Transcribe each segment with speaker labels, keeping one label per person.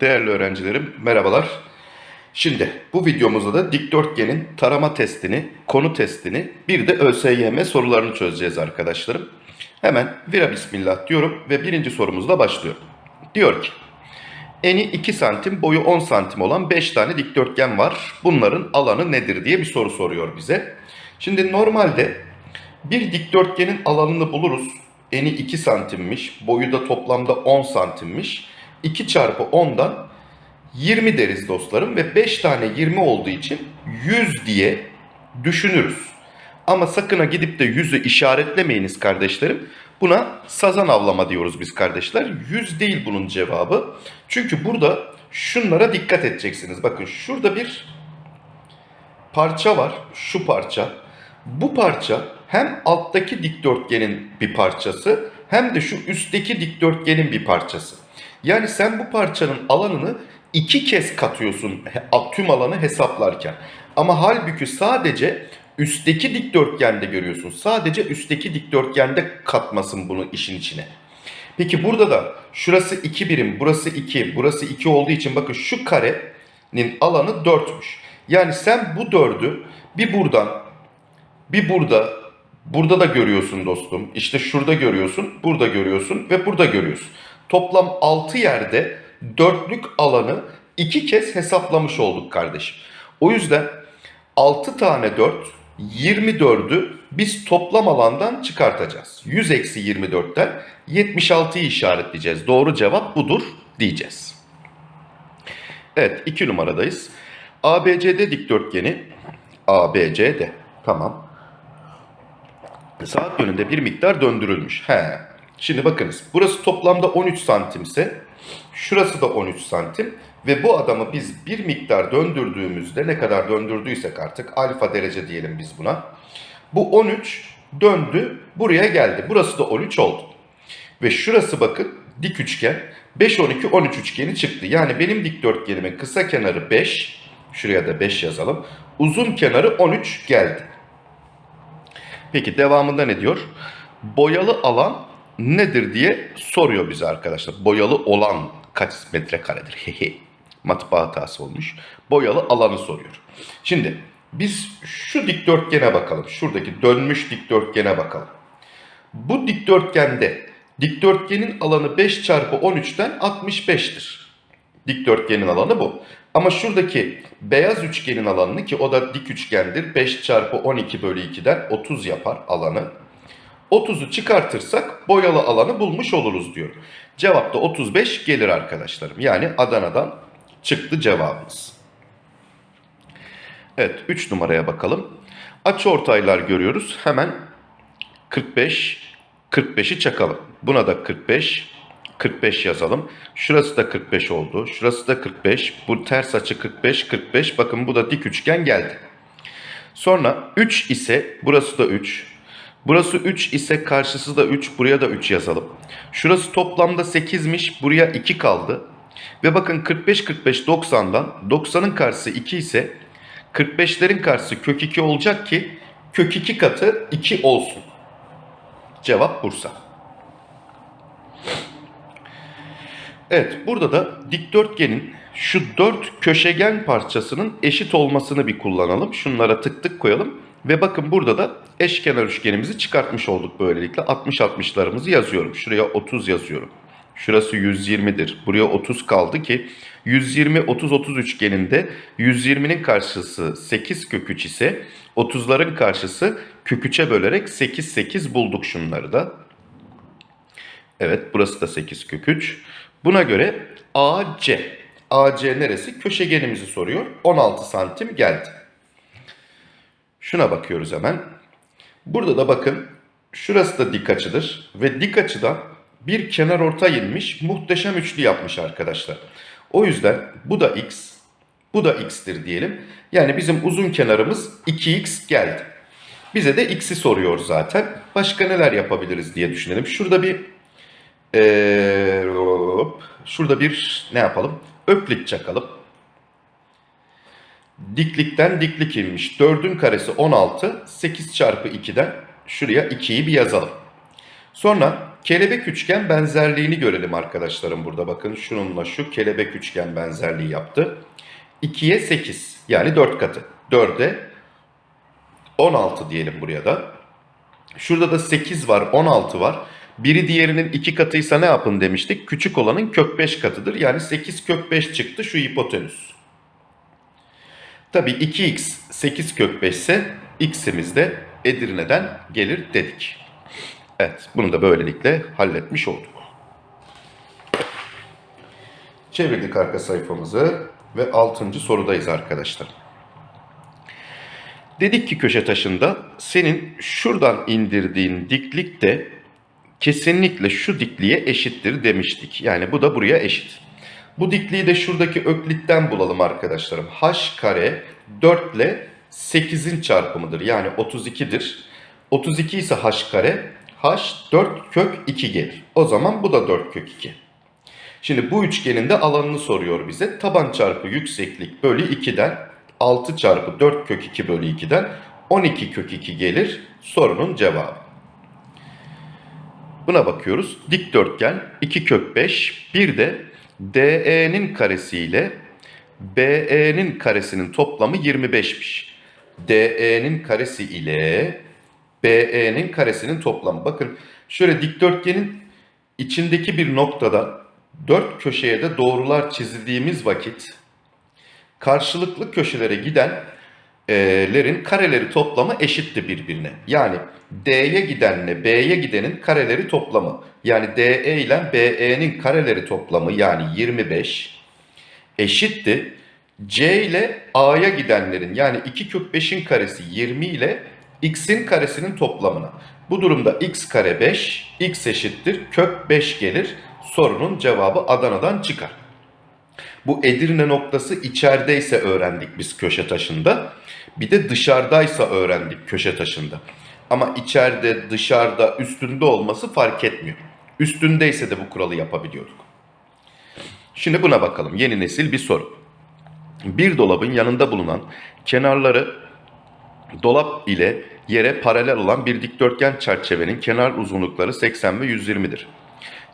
Speaker 1: Değerli öğrencilerim merhabalar. Şimdi bu videomuzda da dikdörtgenin tarama testini, konu testini bir de ÖSYM sorularını çözeceğiz arkadaşlarım. Hemen vira bismillah diyorum ve birinci sorumuzla başlıyorum. Diyor ki eni 2 santim boyu 10 santim olan 5 tane dikdörtgen var. Bunların alanı nedir diye bir soru soruyor bize. Şimdi normalde bir dikdörtgenin alanını buluruz. Eni 2 santimmiş, boyu da toplamda 10 santimmiş. 2 çarpı 10'dan 20 deriz dostlarım ve 5 tane 20 olduğu için 100 diye düşünürüz. Ama sakın ha gidip de 100'ü işaretlemeyiniz kardeşlerim. Buna sazan avlama diyoruz biz kardeşler. 100 değil bunun cevabı. Çünkü burada şunlara dikkat edeceksiniz. Bakın şurada bir parça var. Şu parça. Bu parça hem alttaki dikdörtgenin bir parçası hem de şu üstteki dikdörtgenin bir parçası. Yani sen bu parçanın alanını iki kez katıyorsun tüm alanı hesaplarken. Ama halbuki sadece üstteki dikdörtgende görüyorsun. Sadece üstteki dikdörtgende katmasın bunu işin içine. Peki burada da şurası 2 birim, burası 2, burası 2 olduğu için bakın şu karenin alanı 4'müş. Yani sen bu 4'ü bir buradan, bir burada, burada da görüyorsun dostum. İşte şurada görüyorsun, burada görüyorsun ve burada görüyorsun. Toplam 6 yerde dörtlük alanı iki kez hesaplamış olduk kardeşim. O yüzden 6 tane 4, 24'ü biz toplam alandan çıkartacağız. 100 eksi 24'ten 76'yı işaretleyeceğiz. Doğru cevap budur diyeceğiz. Evet 2 numaradayız. ABCD dikdörtgeni ABCD tamam. Saat yönünde bir miktar döndürülmüş. He. Şimdi bakınız burası toplamda 13 santimse şurası da 13 santim ve bu adamı biz bir miktar döndürdüğümüzde ne kadar döndürdüysek artık alfa derece diyelim biz buna. Bu 13 döndü buraya geldi. Burası da 13 oldu. Ve şurası bakın dik üçgen 5 12 13 üçgeni çıktı. Yani benim dikdörtgenimin kısa kenarı 5 şuraya da 5 yazalım. Uzun kenarı 13 geldi. Peki devamında ne diyor? Boyalı alan nedir diye soruyor bize arkadaşlar. Boyalı olan kaç metrekaredir? Hehe. Matbaa hatası olmuş. Boyalı alanı soruyor. Şimdi biz şu dikdörtgene bakalım. Şuradaki dönmüş dikdörtgene bakalım. Bu dikdörtgende dikdörtgenin alanı 5 çarpı 13'ten 65'tir. Dikdörtgenin alanı bu. Ama şuradaki beyaz üçgenin alanını ki o da dik üçgendir. 5 çarpı 12 bölü 2'den 30 yapar alanı. 30'u çıkartırsak boyalı alanı bulmuş oluruz diyor. Cevap da 35 gelir arkadaşlarım. Yani Adana'dan çıktı cevabımız. Evet 3 numaraya bakalım. Açı ortaylar görüyoruz. Hemen 45, 45'i çakalım. Buna da 45, 45 yazalım. Şurası da 45 oldu. Şurası da 45. Bu ters açı 45, 45. Bakın bu da dik üçgen geldi. Sonra 3 ise burası da 3. Burası 3 ise karşısı da 3. Buraya da 3 yazalım. Şurası toplamda 8'miş. Buraya 2 kaldı. Ve bakın 45 45 90'dan 90'ın karşısı 2 ise 45'lerin karşısı kök 2 olacak ki kök 2 katı 2 olsun. Cevap Bursa. Evet burada da dikdörtgenin şu dört köşegen parçasının eşit olmasını bir kullanalım. Şunlara tık tık koyalım. Ve bakın burada da eşkenar üçgenimizi çıkartmış olduk böylelikle. 60-60'larımızı yazıyorum. Şuraya 30 yazıyorum. Şurası 120'dir. Buraya 30 kaldı ki 120-30-30 üçgeninde 120'nin karşısı 8 kök 3 ise 30'ların karşısı kök 3'e bölerek 8-8 bulduk şunları da. Evet burası da 8 kök 3. Buna göre AC. AC neresi? Köşegenimizi soruyor. 16 santim geldi. Şuna bakıyoruz hemen. Burada da bakın şurası da dik açıdır. Ve dik açıdan bir kenar orta inmiş muhteşem üçlü yapmış arkadaşlar. O yüzden bu da x, bu da x'tir diyelim. Yani bizim uzun kenarımız 2x geldi. Bize de x'i soruyor zaten. Başka neler yapabiliriz diye düşünelim. Şurada bir ee, şurada bir ne yapalım? Öklit çakalım. Diklikten diklik inmiş. 4'ün karesi 16. 8 çarpı 2'den şuraya 2'yi bir yazalım. Sonra kelebek üçgen benzerliğini görelim arkadaşlarım burada. Bakın şununla şu kelebek üçgen benzerliği yaptı. 2'ye 8 yani 4 katı. 4'e 16 diyelim buraya da. Şurada da 8 var 16 var. Biri diğerinin 2 katıysa ne yapın demiştik? Küçük olanın kök 5 katıdır. Yani 8 kök 5 çıktı şu hipotenüs. Tabii 2x 8 kök 5 ise x'imiz de Edirne'den gelir dedik. Evet bunu da böylelikle halletmiş olduk. Çevirdik arka sayfamızı ve 6. sorudayız arkadaşlar. Dedik ki köşe taşında senin şuradan indirdiğin diklik de kesinlikle şu dikliğe eşittir demiştik. Yani bu da buraya eşit. Bu dikliği de şuradaki öklitten bulalım arkadaşlarım. h kare 4 ile 8'in çarpımıdır. Yani 32'dir. 32 ise h kare h 4 kök 2 gelir. O zaman bu da 4 kök 2. Şimdi bu üçgenin de alanını soruyor bize. Taban çarpı yükseklik bölü 2'den 6 çarpı 4 kök 2 bölü 2'den 12 kök 2 gelir sorunun cevabı. Buna bakıyoruz. Dikdörtgen 2 kök 5 bir de DE'nin karesi ile BE'nin karesinin toplamı 25'miş. DE'nin karesi ile BE'nin karesinin toplamı. Bakın şöyle dikdörtgenin içindeki bir noktada dört köşeye de doğrular çizildiğimiz vakit karşılıklı köşelere gidenlerin kareleri toplamı eşitti birbirine. Yani D'ye gidenle B'ye gidenin kareleri toplamı. Yani DE ile BE'nin kareleri toplamı yani 25 eşitti. C ile A'ya gidenlerin yani 2 kök 5'in karesi 20 ile x'in karesinin toplamına. Bu durumda x kare 5, x eşittir kök 5 gelir. Sorunun cevabı Adana'dan çıkar. Bu Edirne noktası içerideyse öğrendik biz köşe taşında. Bir de dışarıdaysa öğrendik köşe taşında. Ama içeride, dışarıda, üstünde olması fark etmiyor. Üstündeyse de bu kuralı yapabiliyorduk. Şimdi buna bakalım. Yeni nesil bir soru. Bir dolabın yanında bulunan kenarları dolap ile yere paralel olan bir dikdörtgen çerçevenin kenar uzunlukları 80 ve 120'dir.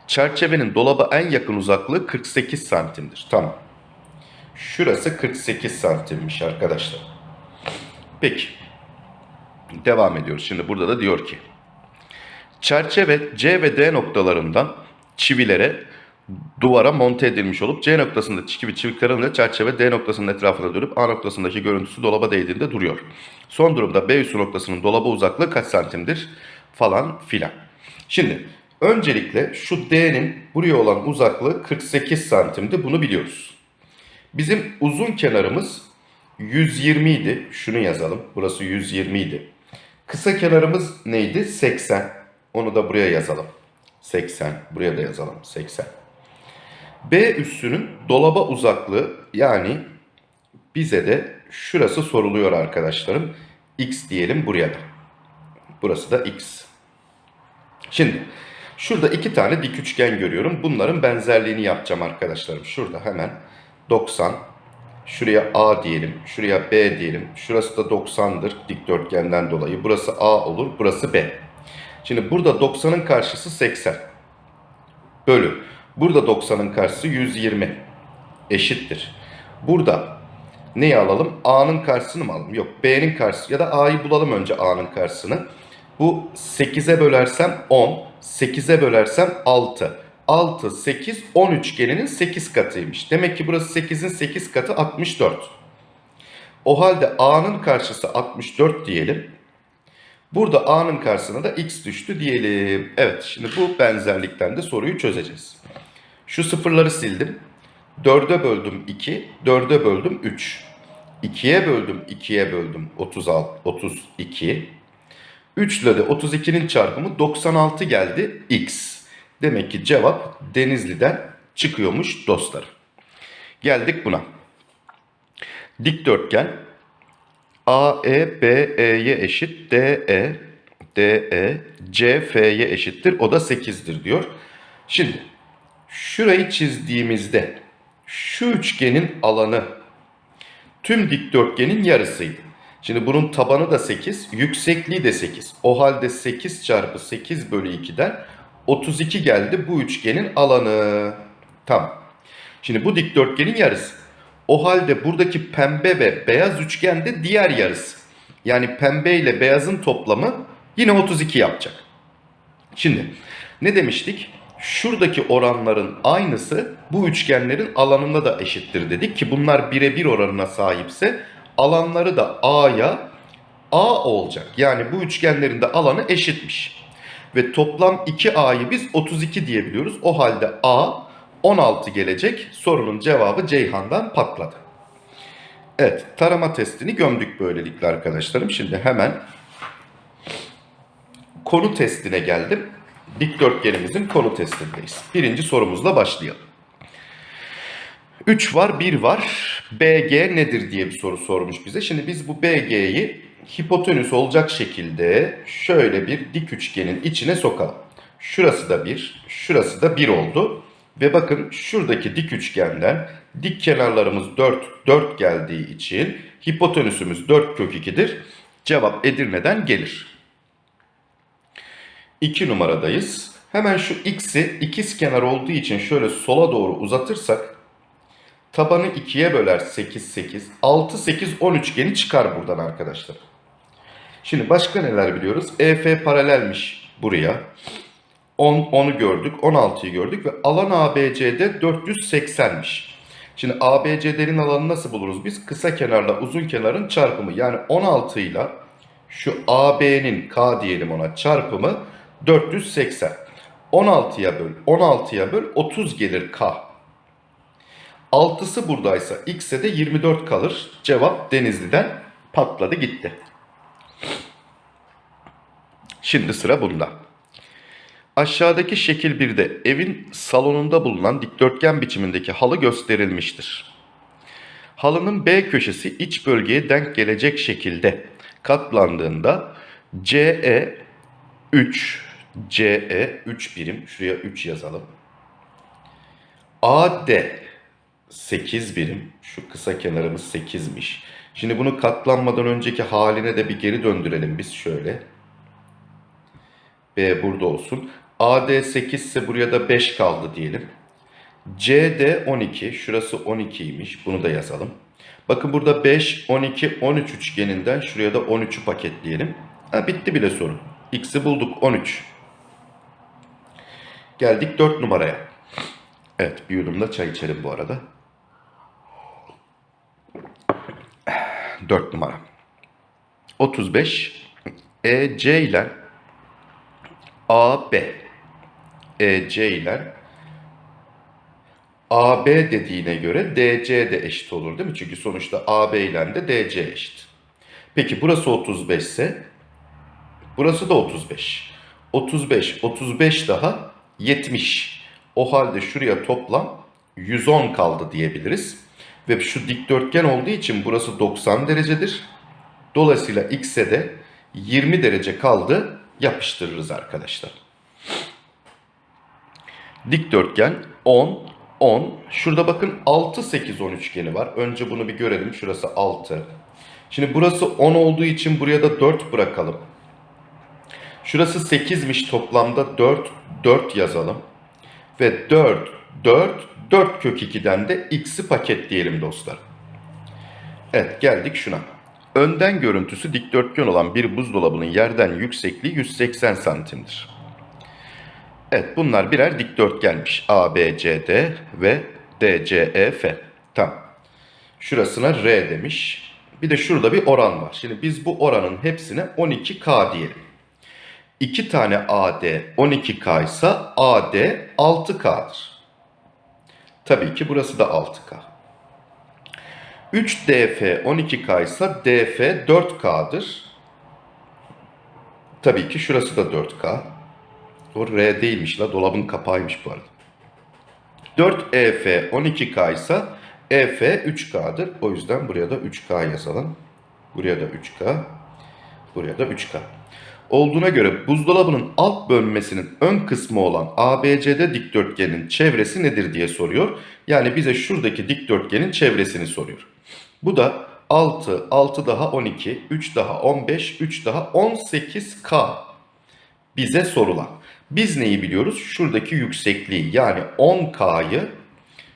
Speaker 1: Çerçevenin dolaba en yakın uzaklığı 48 santimdir. Tamam. Şurası 48 santimmiş arkadaşlar. Peki. Devam ediyoruz. Şimdi burada da diyor ki. Çerçeve C ve D noktalarından çivilere duvara monte edilmiş olup C noktasında çivi çivi kırılınca çerçeve D noktasının etrafına dönüp A noktasındaki görüntüsü dolaba değdiğinde duruyor. Son durumda B üssü noktasının dolaba uzaklığı kaç santimdir falan filan. Şimdi öncelikle şu D'nin buraya olan uzaklığı 48 santimdi bunu biliyoruz. Bizim uzun kenarımız 120 idi. Şunu yazalım. Burası 120 idi. Kısa kenarımız neydi? 80. Onu da buraya yazalım. 80. Buraya da yazalım. 80. B üssünün dolaba uzaklığı yani bize de şurası soruluyor arkadaşlarım. X diyelim buraya da. Burası da X. Şimdi şurada iki tane dik üçgen görüyorum. Bunların benzerliğini yapacağım arkadaşlarım. Şurada hemen 90. Şuraya A diyelim. Şuraya B diyelim. Şurası da 90'dır dikdörtgenden dolayı. Burası A olur. Burası B. Şimdi burada 90'ın karşısı 80. Bölü. Burada 90'ın karşısı 120. Eşittir. Burada neyi alalım? A'nın karşısını mı alalım? Yok B'nin karşısı ya da A'yı bulalım önce A'nın karşısını. Bu 8'e bölersem 10, 8'e bölersem 6. 6, 8, 10 üçgeninin 8 katıymış. Demek ki burası 8'in 8 katı 64. O halde A'nın karşısı 64 diyelim. Burada A'nın karşısına da X düştü diyelim. Evet şimdi bu benzerlikten de soruyu çözeceğiz. Şu sıfırları sildim. 4'e böldüm 2, 4'e böldüm 3. 2'ye böldüm 2'ye böldüm 36, 32. 3 ile de 32'nin çarpımı 96 geldi x. Demek ki cevap Denizli'den çıkıyormuş dostlar. Geldik buna. Dikdörtgen AE eşit DE DE CF'ye eşittir. O da 8'dir diyor. Şimdi şurayı çizdiğimizde şu üçgenin alanı tüm dikdörtgenin yarısıydı. Şimdi bunun tabanı da 8, yüksekliği de 8. O halde 8 çarpı 8 bölü 2'den 32 geldi bu üçgenin alanı. Tamam. Şimdi bu dikdörtgenin yarısı. O halde buradaki pembe ve beyaz üçgen de diğer yarısı. Yani pembe ile beyazın toplamı yine 32 yapacak. Şimdi ne demiştik? Şuradaki oranların aynısı bu üçgenlerin alanında da eşittir dedik ki bunlar birebir oranına sahipse alanları da A'ya A olacak. Yani bu üçgenlerin de alanı eşitmiş. Ve toplam 2A'yı biz 32 diyebiliyoruz. O halde A 16 gelecek. Sorunun cevabı Ceyhan'dan patladı. Evet tarama testini gömdük böylelikle arkadaşlarım. Şimdi hemen konu testine geldim. Dikdörtgenimizin konu testindeyiz. Birinci sorumuzla başlayalım. 3 var 1 var. BG nedir diye bir soru sormuş bize. Şimdi biz bu BG'yi hipotenüs olacak şekilde şöyle bir dik üçgenin içine sokalım. Şurası da 1, şurası da 1 oldu. Ve bakın şuradaki dik üçgenden dik kenarlarımız 4, 4 geldiği için hipotenüsümüz 4 kök 2'dir. Cevap Edirne'den gelir. 2 numaradayız. Hemen şu x'i ikiz kenar olduğu için şöyle sola doğru uzatırsak tabanı 2'ye böler 8 8 6 8 10 üçgeni çıkar buradan arkadaşlar. Şimdi başka neler biliyoruz? EF paralelmiş buraya. 10 10'u gördük, 16'yı gördük ve alan ABC'de 480'miş. Şimdi ABC'lerin alanını nasıl buluruz biz? Kısa kenarla uzun kenarın çarpımı. Yani 16 ile şu AB'nin K diyelim ona çarpımı 480. 16'ya böl, 16'ya böl 30 gelir K. 6'sı buradaysa X'e de 24 kalır. Cevap Denizli'den patladı gitti. Şimdi sıra bunda. Aşağıdaki şekil 1'de evin salonunda bulunan dikdörtgen biçimindeki halı gösterilmiştir. Halının B köşesi iç bölgeye denk gelecek şekilde katlandığında CE 3, CE 3 birim, şuraya 3 yazalım. AD 8 birim, şu kısa kenarımız 8'miş. Şimdi bunu katlanmadan önceki haline de bir geri döndürelim biz şöyle. B burada olsun. AD 8 ise buraya da 5 kaldı diyelim. CD 12. Şurası 12'ymiş. Bunu da yazalım. Bakın burada 5, 12, 13 üçgeninden şuraya da 13'ü paketleyelim. Ha, bitti bile sorun. X'i bulduk 13. Geldik 4 numaraya. Evet bir yudum da çay içelim bu arada. 4 numara. 35 EC ile AB EC ile AB dediğine göre DC de eşit olur değil mi? Çünkü sonuçta AB ile de DC eşit. Peki burası 35 ise burası da 35. 35, 35 daha 70. O halde şuraya toplam 110 kaldı diyebiliriz. Ve şu dikdörtgen olduğu için burası 90 derecedir. Dolayısıyla x'e de 20 derece kaldı yapıştırırız arkadaşlar. Dikdörtgen 10, 10. Şurada bakın 6, 8, 10 üçgeni var. Önce bunu bir görelim. Şurası 6. Şimdi burası 10 olduğu için buraya da 4 bırakalım. Şurası 8'miş toplamda 4, 4 yazalım. Ve 4, 4, 4 kök 2'den de x'i paketleyelim dostlar. Evet geldik şuna. Önden görüntüsü dikdörtgen olan bir buzdolabının yerden yüksekliği 180 santimdir. Evet bunlar birer dikdörtgenmiş. A, B, C, D ve D, C, E, F. Tamam. Şurasına R demiş. Bir de şurada bir oran var. Şimdi biz bu oranın hepsine 12K diyelim. 2 tane AD 12K ise AD 6K'dır. Tabii ki burası da 6K. 3 DF 12K ise DF 4K'dır. Tabii ki şurası da 4K. O R değilmiş la dolabın kapağıymış bu arada. 4 EF 12K ise EF 3K'dır. O yüzden buraya da 3K yazalım. Buraya da 3K. Buraya da 3K. Olduğuna göre buzdolabının alt bölmesinin ön kısmı olan ABCD dikdörtgenin çevresi nedir diye soruyor. Yani bize şuradaki dikdörtgenin çevresini soruyor. Bu da 6, 6 daha 12, 3 daha 15, 3 daha 18K bize sorulan. Biz neyi biliyoruz? Şuradaki yüksekliği yani 10K'yı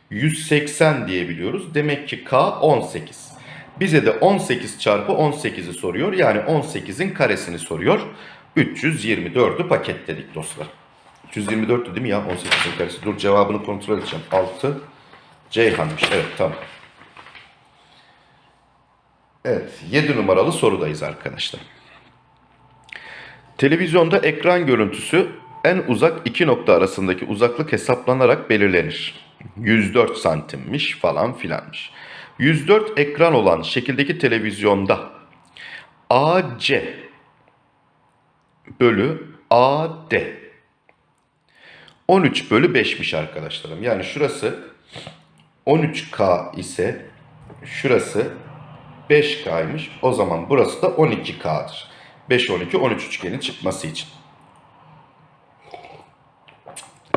Speaker 1: 180 diye biliyoruz. Demek ki K 18. Bize de 18 çarpı 18'i soruyor. Yani 18'in karesini soruyor. 324'ü paketledik dostlar. 324'tü değil mi ya 18'in karesi? Dur cevabını kontrol edeceğim. 6 Ceyhan'mış. Evet tamam. Evet 7 numaralı sorudayız arkadaşlar. Televizyonda ekran görüntüsü en uzak iki nokta arasındaki uzaklık hesaplanarak belirlenir. 104 santimmiş falan filanmış. 104 ekran olan şekildeki televizyonda AC bölü AD 13 bölü 5'miş arkadaşlarım. Yani şurası 13K ise şurası 5K'ymış. O zaman burası da 12K'dır. 5, 12, 13 üçgenin çıkması için.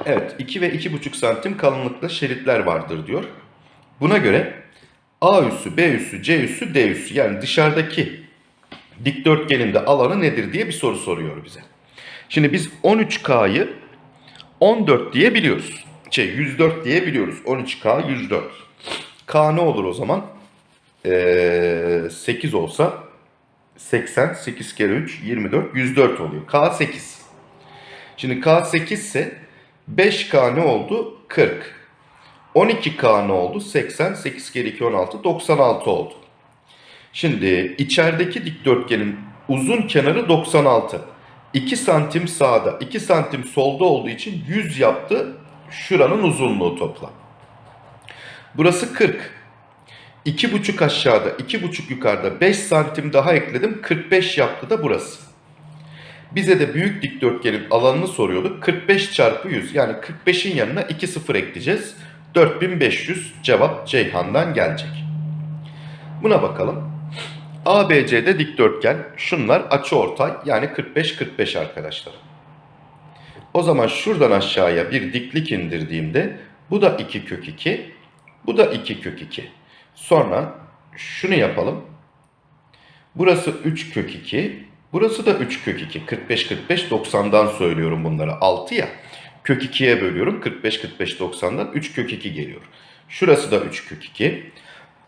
Speaker 1: Evet 2 ve 2,5 santim kalınlıkta şeritler vardır diyor. Buna göre A üssü, B üssü, C üssü, D üssü yani dışarıdaki dikdörtgenin de alanı nedir diye bir soru soruyor bize. Şimdi biz 13K'yı 14 diye biliyoruz. Şey 104 diye biliyoruz. 13K 104. K ne olur o zaman? Ee, 8 olsa 80, 8 kere 3, 24, 104 oluyor. K 8. Şimdi K 8 ise 5K ne oldu? 40. 12K ne oldu? 80, 8 kere 2, 16, 96 oldu. Şimdi içerideki dikdörtgenin uzun kenarı 96. 2 santim sağda, 2 santim solda olduğu için 100 yaptı şuranın uzunluğu toplam. Burası 40. 2,5 aşağıda, 2,5 yukarıda 5 santim daha ekledim. 45 yaptı da burası. Bize de büyük dikdörtgenin alanını soruyorduk. 45 çarpı 100 yani 45'in yanına 2 sıfır ekleyeceğiz. 4500 cevap Ceyhan'dan gelecek. Buna bakalım. ABC'de dikdörtgen. Şunlar açıortay yani 45-45 arkadaşlar. O zaman şuradan aşağıya bir diklik indirdiğimde bu da 2 kök 2, bu da 2 kök 2. Sonra şunu yapalım. Burası 3 kök 2, burası da 3 kök 2. 45-45 90'dan söylüyorum bunları. 6 ya. Kök 2'ye bölüyorum. 45-45 90'dan 3 kök 2 geliyor. Şurası da 3 kök 2.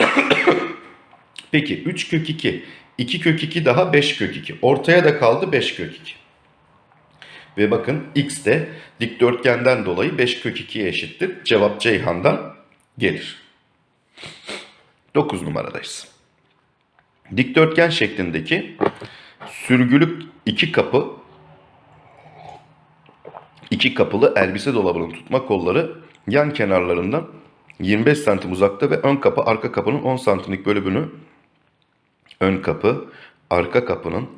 Speaker 1: Peki 3 kök 2, 2 kök 2 daha 5 kök 2. Ortaya da kaldı 5 kök 2. Ve bakın x de dikdörtgenden dolayı 5 kök 2'ye eşittir. Cevap Ceyhan'dan gelir. 9 numaradayız. Dikdörtgen şeklindeki sürgülü iki kapı iki kapılı elbise dolabının tutma kolları yan kenarlarından 25 santim uzakta ve ön kapı arka kapının 10 santimlik bölümünü ön kapı arka kapının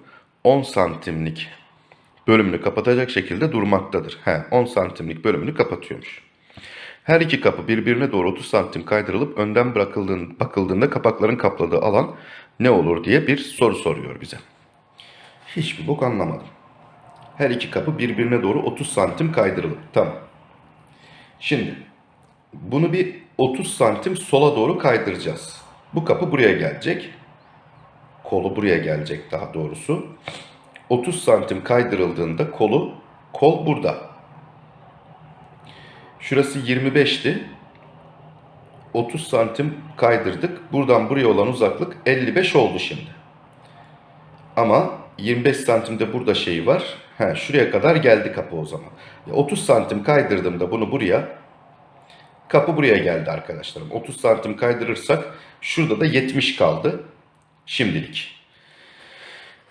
Speaker 1: 10 santimlik bölümünü kapatacak şekilde durmaktadır. He, 10 santimlik bölümünü kapatıyormuş. Her iki kapı birbirine doğru 30 santim kaydırılıp önden bırakıldığında, bakıldığında kapakların kapladığı alan ne olur diye bir soru soruyor bize. Hiçbir bok anlamadım. Her iki kapı birbirine doğru 30 santim kaydırılıp. Tamam. Şimdi bunu bir 30 santim sola doğru kaydıracağız. Bu kapı buraya gelecek. Kolu buraya gelecek daha doğrusu. 30 santim kaydırıldığında kolu kol burada. Şurası 25'ti. 30 santim kaydırdık. Buradan buraya olan uzaklık 55 oldu şimdi. Ama 25 santimde burada şey var. He, şuraya kadar geldi kapı o zaman. 30 santim kaydırdığımda bunu buraya kapı buraya geldi arkadaşlarım. 30 santim kaydırırsak şurada da 70 kaldı. Şimdilik.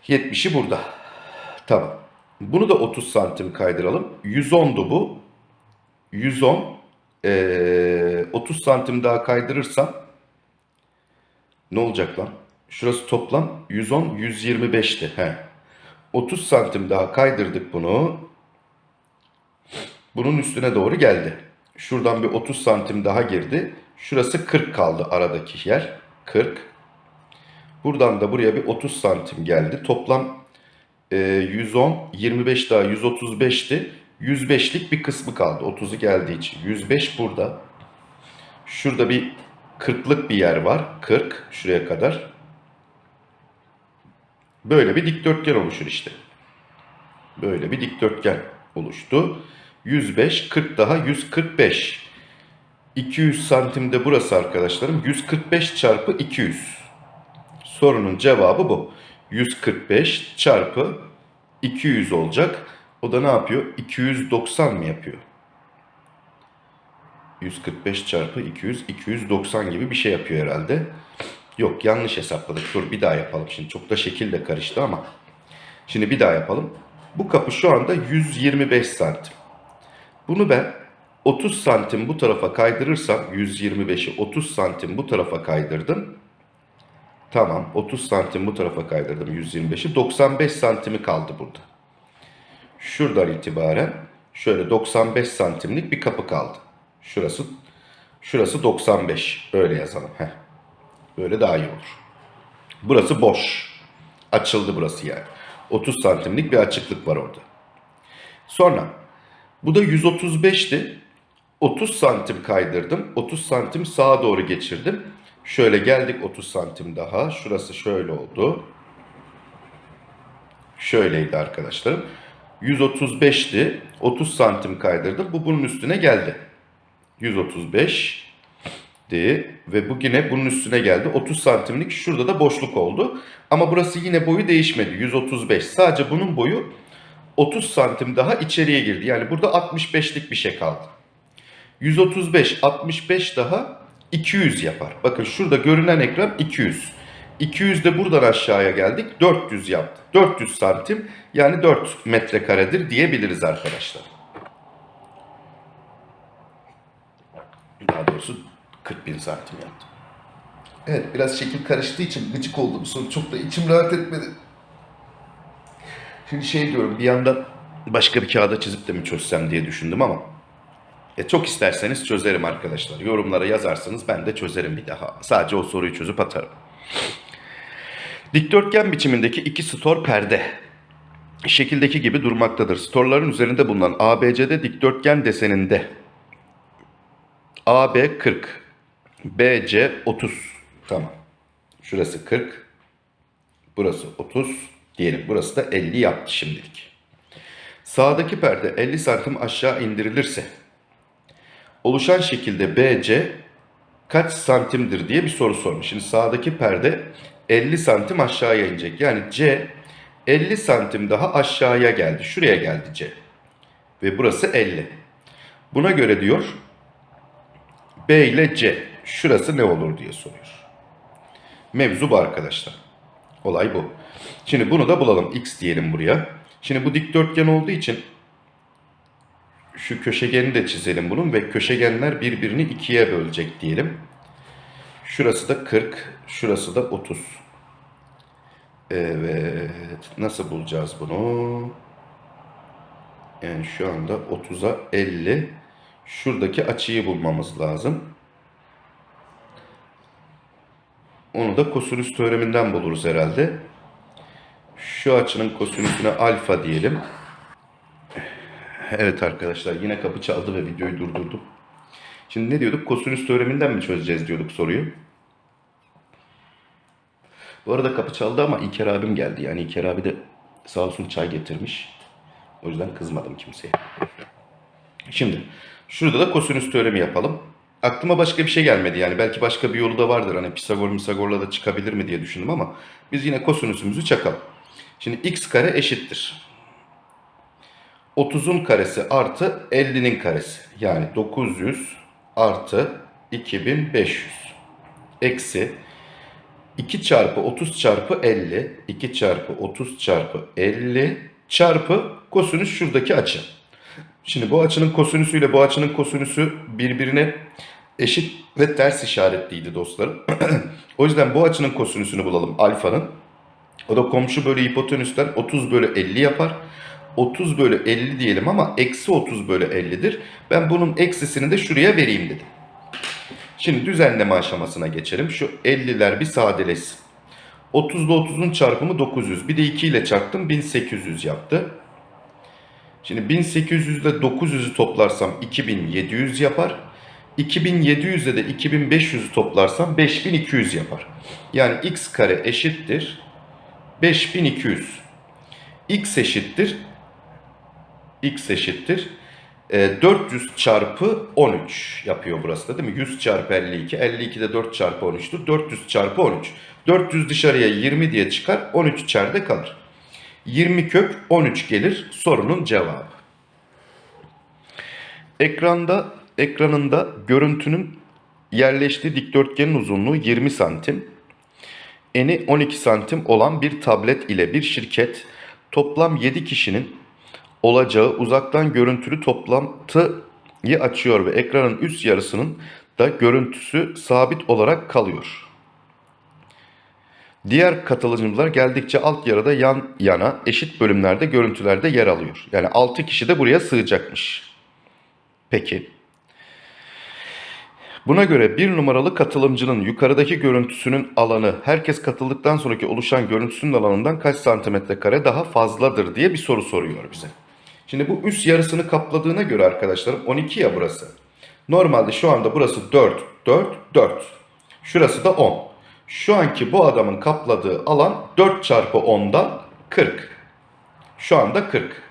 Speaker 1: 70'i burada. Tamam. Bunu da 30 santim kaydıralım. 110'du bu. 110 ee, 30 santim daha kaydırırsam ne olacak lan? Şurası toplam 110 125'ti. He. 30 santim daha kaydırdık bunu. Bunun üstüne doğru geldi. Şuradan bir 30 santim daha girdi. Şurası 40 kaldı aradaki yer. 40. Buradan da buraya bir 30 santim geldi. Toplam e, 110, 25 daha 135'ti. 105'lik bir kısmı kaldı. 30'u geldiği için. 105 burada. Şurada bir 40'lık bir yer var. 40 şuraya kadar. Böyle bir dikdörtgen oluşur işte. Böyle bir dikdörtgen. oluştu. 105, 40 daha 145. 200 santimde burası arkadaşlarım. 145 çarpı 200. Sorunun cevabı bu. 145 çarpı 200 olacak. O da ne yapıyor? 290 mı yapıyor? 145 çarpı 200, 290 gibi bir şey yapıyor herhalde. Yok yanlış hesapladık. Dur bir daha yapalım. Şimdi çok da şekil de karıştı ama. Şimdi bir daha yapalım. Bu kapı şu anda 125 santim. Bunu ben 30 santim bu tarafa kaydırırsam 125'i 30 santim bu tarafa kaydırdım. Tamam 30 santim bu tarafa kaydırdım 125'i 95 santimi kaldı burada. Şuradan itibaren şöyle 95 santimlik bir kapı kaldı. Şurası şurası 95 öyle yazalım. Heh. Böyle daha iyi olur. Burası boş. Açıldı burası yani. 30 santimlik bir açıklık var orada. Sonra bu da 135'ti. 30 santim kaydırdım. 30 santim sağa doğru geçirdim. Şöyle geldik 30 santim daha. Şurası şöyle oldu. Şöyleydi arkadaşlarım. 135'ti. 30 santim kaydırdım. Bu bunun üstüne geldi. 135 di ve bu yine bunun üstüne geldi. 30 santimlik şurada da boşluk oldu. Ama burası yine boyu değişmedi. 135. Sadece bunun boyu 30 santim daha içeriye girdi. Yani burada 65'lik bir şey kaldı. 135, 65 daha 200 yapar. Bakın şurada görünen ekran 200. 200 de buradan aşağıya geldik. 400 yaptı. 400 santim yani 4 metrekaredir diyebiliriz arkadaşlar. Daha doğrusu 40 bin santim yaptı.
Speaker 2: Evet biraz şekil karıştığı için gıcık oldum. Sonra çok da içim rahat etmedi.
Speaker 1: Şimdi şey diyorum bir yandan başka bir kağıda çizip de mi çözsem diye düşündüm ama e, çok isterseniz çözerim arkadaşlar. Yorumlara yazarsanız ben de çözerim bir daha. Sadece o soruyu çözüp atarım. Dikdörtgen biçimindeki iki stor perde şekildeki gibi durmaktadır. Storların üzerinde bulunan ABCD dikdörtgen deseninde AB 40, BC 30. Tamam. Şurası 40, burası 30 diyelim. Burası da 50 yaptı şimdilik. Sağdaki perde 50 santim aşağı indirilirse oluşan şekilde BC kaç santimdir diye bir soru sormuş. Şimdi sağdaki perde 50 santim aşağıya inecek. Yani C 50 santim daha aşağıya geldi. Şuraya geldi C. Ve burası 50. Buna göre diyor B ile C şurası ne olur diye soruyor. Mevzu bu arkadaşlar. Olay bu. Şimdi bunu da bulalım. X diyelim buraya. Şimdi bu dikdörtgen olduğu için şu köşegeni de çizelim bunun ve köşegenler birbirini ikiye bölecek diyelim. Şurası da 40, şurası da 30. Evet, nasıl bulacağız bunu? Yani şu anda 30'a 50. Şuradaki açıyı bulmamız lazım. Onu da kosinüs teoreminden buluruz herhalde. Şu açının kosinüsüne alfa diyelim. Evet arkadaşlar yine kapı çaldı ve videoyu durdurdum. Şimdi ne diyorduk? Kosinüs teoreminden mi çözeceğiz diyorduk soruyu. Bu arada kapı çaldı ama İlker abim geldi. Yani İlker abi de sağ olsun çay getirmiş. O yüzden kızmadım kimseye. Şimdi şurada da kosinüs teoremi yapalım. Aklıma başka bir şey gelmedi yani. Belki başka bir yolu da vardır. Hani Pisagor Pisagor'la da çıkabilir mi diye düşündüm ama biz yine kosinüsümüzü çakalım. Şimdi x kare eşittir. 30'un karesi artı 50'nin karesi. Yani 900 artı 2500 eksi 2 çarpı 30 çarpı 50 2 çarpı 30 çarpı 50 çarpı kosinüs şuradaki açı. Şimdi bu açının kosinüsüyle bu açının kosinüsü birbirine eşit ve ters işaretliydi dostlarım. o yüzden bu açının kosinüsünü bulalım alfanın. O da komşu bölü hipotenüsten 30 bölü 50 yapar. 30 bölü 50 diyelim ama eksi 30 bölü 50'dir. Ben bunun eksisini de şuraya vereyim dedim. Şimdi düzenleme aşamasına geçelim. Şu 50'ler bir sadeleşsin. 30 ile 30'un çarpımı 900. Bir de 2 ile çarptım 1800 yaptı. Şimdi 1800 ile 900'ü toplarsam 2700 yapar. 2700 ile de 2500'ü toplarsam 5200 yapar. Yani x kare eşittir 5200. x eşittir x eşittir. E, 400 çarpı 13 yapıyor burası da değil mi? 100 çarpı 52. 52 de 4 çarpı 13'tür. 400 çarpı 13. 400 dışarıya 20 diye çıkar. 13 içeride kalır. 20 kök 13 gelir sorunun cevabı. Ekranda ekranında görüntünün yerleştiği dikdörtgenin uzunluğu 20 santim. Eni 12 santim olan bir tablet ile bir şirket toplam 7 kişinin olacağı uzaktan görüntülü toplantıyı açıyor ve ekranın üst yarısının da görüntüsü sabit olarak kalıyor. Diğer katılımcılar geldikçe alt yarıda yan yana eşit bölümlerde görüntülerde yer alıyor. Yani 6 kişi de buraya sığacakmış. Peki. Buna göre bir numaralı katılımcının yukarıdaki görüntüsünün alanı herkes katıldıktan sonraki oluşan görüntüsünün alanından kaç santimetre kare daha fazladır diye bir soru soruyor bize. Şimdi bu üst yarısını kapladığına göre arkadaşlarım 12 ya burası. Normalde şu anda burası 4, 4, 4. Şurası da 10. Şu anki bu adamın kapladığı alan 4 çarpı 10'dan 40. Şu anda 40.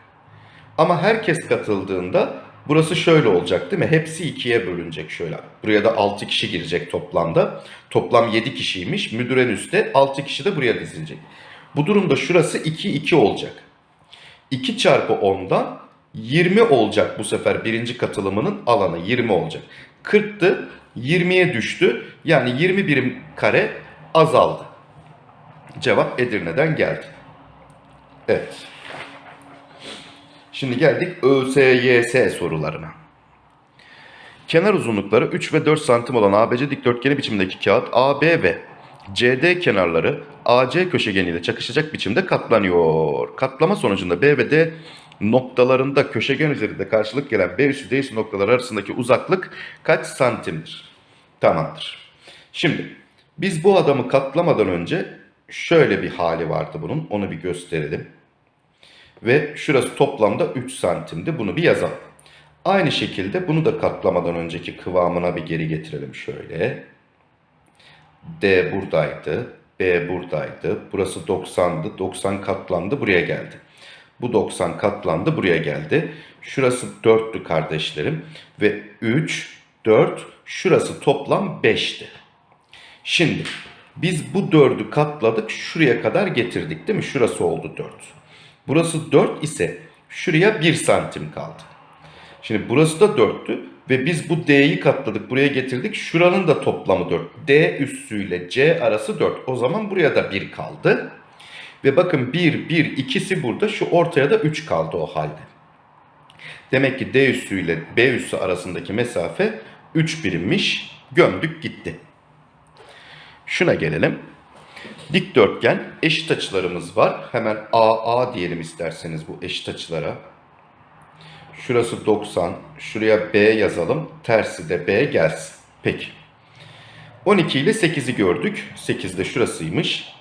Speaker 1: Ama herkes katıldığında burası şöyle olacak değil mi? Hepsi ikiye bölünecek şöyle. Buraya da 6 kişi girecek toplamda. Toplam 7 kişiymiş. Müdür en üstte 6 kişi de buraya dizilecek. Bu durumda şurası 2 2 olacak. 2 çarpı 10'dan 20 olacak bu sefer birinci katılımının alanı 20 olacak. 40'tı 20'ye düştü. Yani 20 birim kare azaldı. Cevap Edirne'den geldi. Evet. Şimdi geldik ÖSYS sorularına. Kenar uzunlukları 3 ve 4 santim olan ABC dikdörtgeni biçimdeki kağıt AB ve CD kenarları AC köşegeniyle çakışacak biçimde katlanıyor. Katlama sonucunda B ve D noktalarında köşegen üzerinde karşılık gelen B üssü D üssü noktaları arasındaki uzaklık kaç santimdir? Tamamdır. Şimdi biz bu adamı katlamadan önce şöyle bir hali vardı bunun. Onu bir gösterelim. Ve şurası toplamda 3 santimdi. Bunu bir yazalım. Aynı şekilde bunu da katlamadan önceki kıvamına bir geri getirelim şöyle. D buradaydı. B buradaydı. Burası 90'dı. 90 katlandı. Buraya geldi. Bu 90 katlandı. Buraya geldi. Şurası 4'tü kardeşlerim. Ve 3, 4. Şurası toplam 5'ti. Şimdi biz bu 4'ü katladık. Şuraya kadar getirdik değil mi? Şurası oldu 4. Burası 4 ise şuraya 1 santim kaldı. Şimdi burası da 4'tü ve biz bu D'yi katladık buraya getirdik. Şuranın da toplamı 4. D üssüyle C arası 4. O zaman buraya da 1 kaldı. Ve bakın 1, 1, ikisi burada. Şu ortaya da 3 kaldı o halde. Demek ki D üssüyle B üssü arasındaki mesafe 3 birimmiş. Gömdük gitti. Şuna gelelim. Dikdörtgen eşit açılarımız var. Hemen AA diyelim isterseniz bu eşit açılara. Şurası 90. Şuraya B yazalım. Tersi de B gelsin. Peki. 12 ile 8'i gördük. 8 de şurasıymış.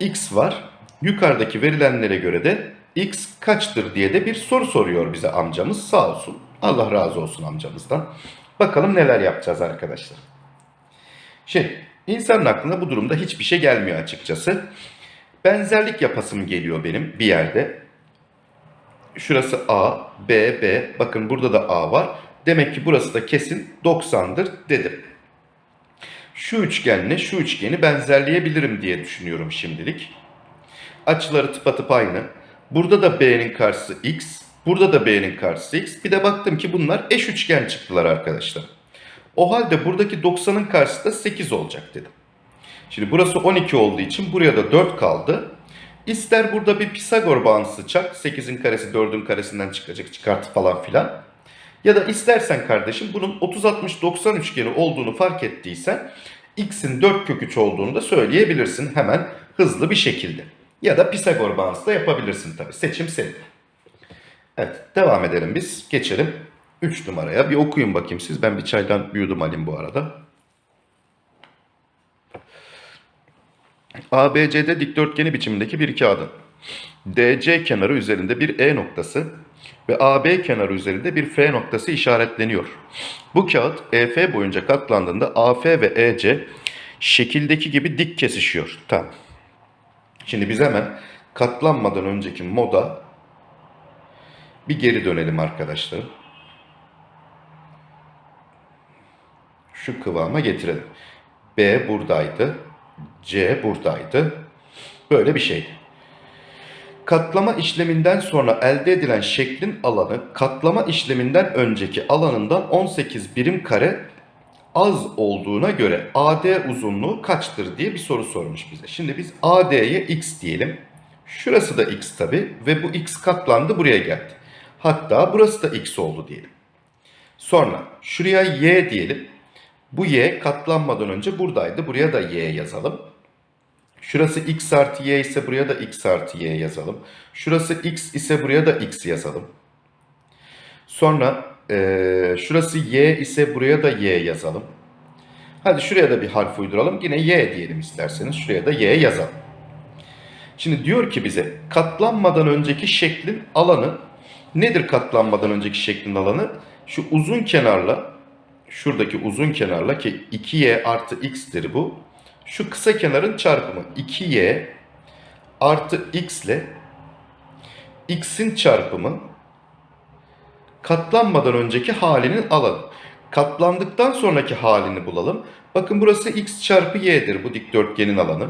Speaker 1: X var. Yukarıdaki verilenlere göre de X kaçtır diye de bir soru soruyor bize amcamız. Sağ olsun. Allah razı olsun amcamızdan. Bakalım neler yapacağız arkadaşlar. Şimdi insanın aklına bu durumda hiçbir şey gelmiyor açıkçası. Benzerlik yapasım geliyor benim bir yerde. Şurası A, B, B. Bakın burada da A var. Demek ki burası da kesin 90'dır dedim. Şu üçgenle şu üçgeni benzerleyebilirim diye düşünüyorum şimdilik. Açıları tıpatıp aynı. Burada da B'nin karşısı X. Burada da B'nin karşısı X. Bir de baktım ki bunlar eş üçgen çıktılar arkadaşlar. O halde buradaki 90'ın karşısı da 8 olacak dedim. Şimdi burası 12 olduğu için buraya da 4 kaldı. İster burada bir Pisagor bağıntısı çak. 8'in karesi 4'ün karesinden çıkacak çıkartı falan filan. Ya da istersen kardeşim bunun 30-60-90 üçgeni olduğunu fark ettiysen x'in 4 kök 3 olduğunu da söyleyebilirsin hemen hızlı bir şekilde. Ya da Pisagor bağıntısı da yapabilirsin tabi. Seçim senin. Evet devam edelim biz. Geçelim 3 numaraya. Bir okuyun bakayım siz. Ben bir çaydan bir yudum alayım bu arada. ABCD dikdörtgeni biçimindeki bir kağıdın DC kenarı üzerinde bir E noktası ve AB kenarı üzerinde bir F noktası işaretleniyor. Bu kağıt EF boyunca katlandığında AF ve EC şekildeki gibi dik kesişiyor. Tamam. Şimdi biz hemen katlanmadan önceki moda Bir geri dönelim arkadaşlarım. Şu kıvama getirelim. B buradaydı. C buradaydı. Böyle bir şeydi. Katlama işleminden sonra elde edilen şeklin alanı katlama işleminden önceki alanından 18 birim kare az olduğuna göre AD uzunluğu kaçtır diye bir soru sormuş bize. Şimdi biz AD'ye x diyelim. Şurası da x tabi ve bu x katlandı buraya geldi. Hatta burası da x oldu diyelim. Sonra şuraya y diyelim. Bu y katlanmadan önce buradaydı. Buraya da y yazalım. Şurası x artı y ise buraya da x artı y yazalım. Şurası x ise buraya da x yazalım. Sonra eee, şurası y ise buraya da y yazalım. Hadi şuraya da bir harf uyduralım. Yine y diyelim isterseniz. Şuraya da y yazalım. Şimdi diyor ki bize katlanmadan önceki şeklin alanı nedir katlanmadan önceki şeklin alanı? Şu uzun kenarla şuradaki uzun kenarla ki 2y artı x'tir bu. Şu kısa kenarın çarpımı 2y artı x ile x'in çarpımı katlanmadan önceki halinin alanı. Katlandıktan sonraki halini bulalım. Bakın burası x çarpı y'dir bu dikdörtgenin alanı.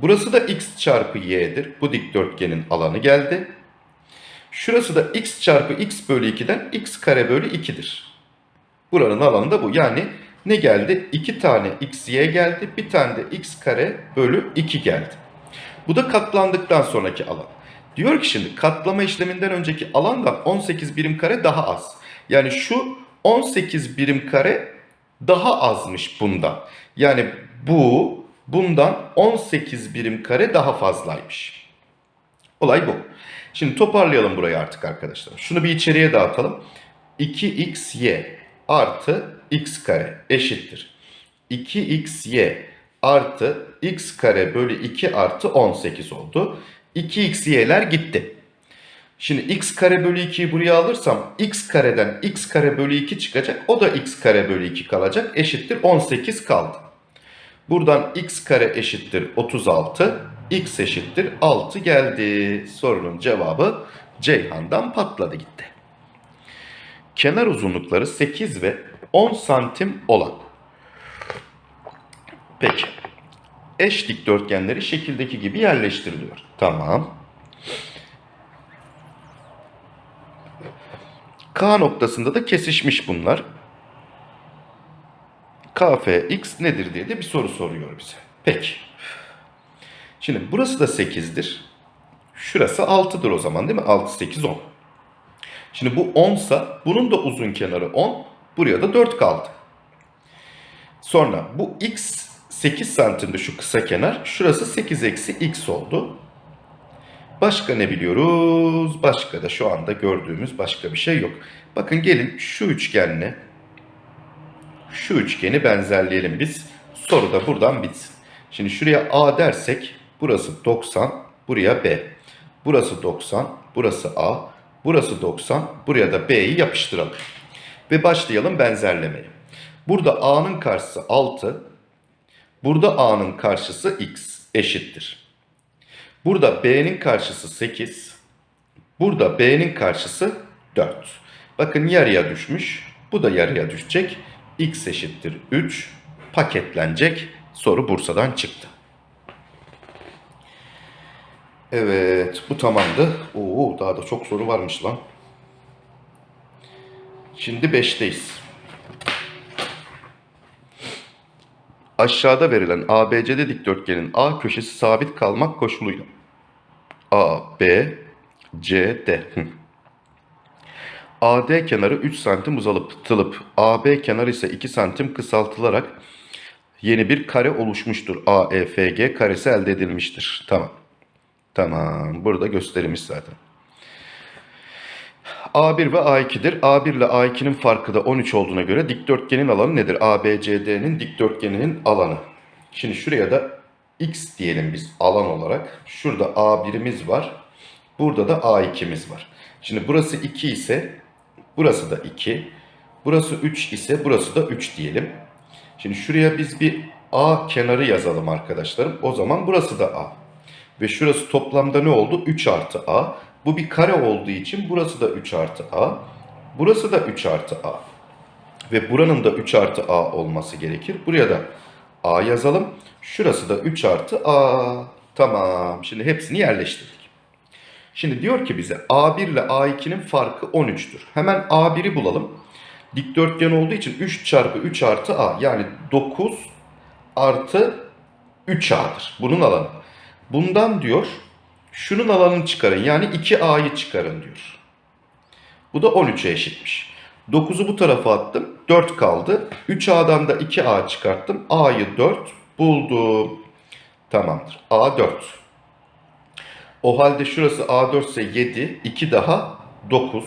Speaker 1: Burası da x çarpı y'dir. Bu dikdörtgenin alanı geldi. Şurası da x çarpı x bölü 2'den x kare bölü 2'dir. Buranın alanı da bu. Yani ne geldi? 2 tane x y geldi. Bir tane de x kare bölü 2 geldi. Bu da katlandıktan sonraki alan. Diyor ki şimdi katlama işleminden önceki alandan 18 birim kare daha az. Yani şu 18 birim kare daha azmış bundan. Yani bu bundan 18 birim kare daha fazlaymış. Olay bu. Şimdi toparlayalım burayı artık arkadaşlar. Şunu bir içeriye dağıtalım. 2xy artı x kare eşittir. 2xy artı x kare bölü 2 artı 18 oldu. 2xy'ler gitti. Şimdi x kare bölü 2'yi buraya alırsam x kareden x kare bölü 2 çıkacak. O da x kare bölü 2 kalacak. Eşittir 18 kaldı. Buradan x kare eşittir 36. x eşittir 6 geldi. Sorunun cevabı Ceyhan'dan patladı gitti. Kenar uzunlukları 8 ve 10 santim olan. Peki. Eş dikdörtgenleri şekildeki gibi yerleştiriliyor. Tamam. K noktasında da kesişmiş bunlar. KFX nedir diye de bir soru soruyor bize. Peki. Şimdi burası da 8'dir. Şurası 6'dır o zaman değil mi? 6, 8, 10. Şimdi bu 10 sa bunun da uzun kenarı 10. Buraya da 4 kaldı. Sonra bu x 8 santimde şu kısa kenar. Şurası 8 eksi x oldu. Başka ne biliyoruz? Başka da şu anda gördüğümüz başka bir şey yok. Bakın gelin şu üçgenle şu üçgeni benzerleyelim biz. Soru da buradan bitsin. Şimdi şuraya A dersek burası 90, buraya B. Burası 90, burası A. Burası 90, buraya da B'yi yapıştıralım. Ve başlayalım benzerlemeye. Burada A'nın karşısı 6, burada A'nın karşısı X eşittir. Burada B'nin karşısı 8, burada B'nin karşısı 4. Bakın yarıya düşmüş, bu da yarıya düşecek. X eşittir 3 paketlenecek. Soru Bursa'dan çıktı. Evet bu tamamdı. Oo daha da çok soru varmış lan. Şimdi 5'teyiz. Aşağıda verilen ABCD dikdörtgenin A köşesi sabit kalmak koşuluyla A, B, C, D. AD kenarı 3 santim uzatılıp AB kenarı ise 2 santim kısaltılarak yeni bir kare oluşmuştur. AEFG karesi elde edilmiştir. Tamam. Tamam. Burada gösterilmiş zaten. A1 ve A2'dir. A1 ile A2'nin farkı da 13 olduğuna göre dikdörtgenin alanı nedir? ABCD'nin dikdörtgeninin alanı. Şimdi şuraya da X diyelim biz alan olarak. Şurada A1'imiz var. Burada da A2'miz var. Şimdi burası 2 ise burası da 2. Burası 3 ise burası da 3 diyelim. Şimdi şuraya biz bir A kenarı yazalım arkadaşlarım. O zaman burası da A. Ve şurası toplamda ne oldu? 3 artı A. Bu bir kare olduğu için burası da 3 artı a. Burası da 3 artı a. Ve buranın da 3 artı a olması gerekir. Buraya da a yazalım. Şurası da 3 artı a. Tamam. Şimdi hepsini yerleştirdik. Şimdi diyor ki bize A1 ile A2'nin farkı 13'tür. Hemen A1'i bulalım. Dikdörtgen olduğu için 3 çarpı 3 artı A. Yani 9 artı 3A'dır. Bunun alanı. Bundan diyor şunun alanını çıkarın. Yani 2A'yı çıkarın diyor. Bu da 13'e eşitmiş. 9'u bu tarafa attım. 4 kaldı. 3A'dan da 2A çıkarttım. A'yı 4 buldum. Tamamdır. A 4. O halde şurası A4 ise 7, 2 daha 9.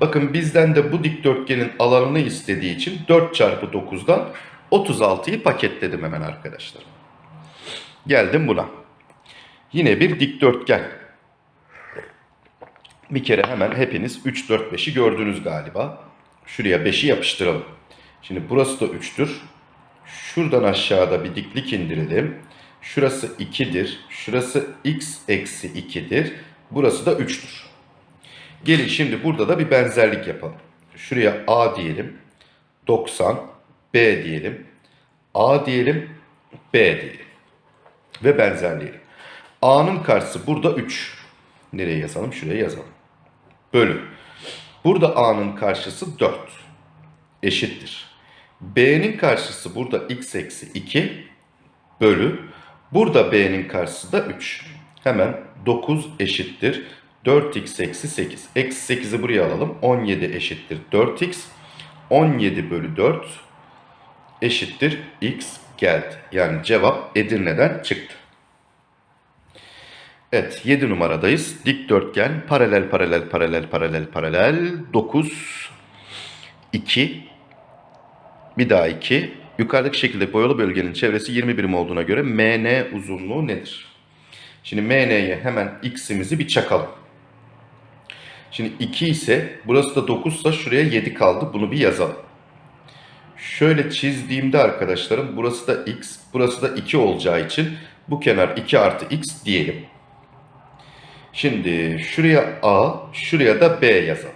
Speaker 1: Bakın bizden de bu dikdörtgenin alanını istediği için 4 çarpı 9'dan 36'yı paketledim hemen arkadaşlar. Geldim buna. Yine bir dikdörtgen. Bir kere hemen hepiniz 3, 4, 5'i gördünüz galiba. Şuraya 5'i yapıştıralım. Şimdi burası da 3'tür. Şuradan aşağıda bir diklik indirelim. Şurası 2'dir. Şurası x eksi 2'dir. Burası da 3'tür. Gelin şimdi burada da bir benzerlik yapalım. Şuraya a diyelim. 90. b diyelim. a diyelim. b diyelim. Ve benzerleyelim. A'nın karşısı burada 3. Nereye yazalım? Şuraya yazalım. Bölü. Burada a'nın karşısı 4. Eşittir. b'nin karşısı burada x eksi 2 bölü. Burada b'nin karşısı da 3. Hemen 9 eşittir. 4x eksi 8. Eksi 8'i buraya alalım. 17 eşittir 4x. 17 bölü 4 eşittir x geldi. Yani cevap Edirne'den çıktı. Evet 7 numaradayız. Dikdörtgen paralel paralel paralel paralel paralel 9 2 bir daha 2 yukarıdaki şekilde boyalı bölgenin çevresi 20 birim olduğuna göre MN uzunluğu nedir? Şimdi MN'ye hemen x'imizi bir çakalım. Şimdi 2 ise burası da 9 ise şuraya 7 kaldı. Bunu bir yazalım. Şöyle çizdiğimde arkadaşlarım burası da x, burası da 2 olacağı için bu kenar 2 artı x diyelim. Şimdi şuraya a, şuraya da b yazalım.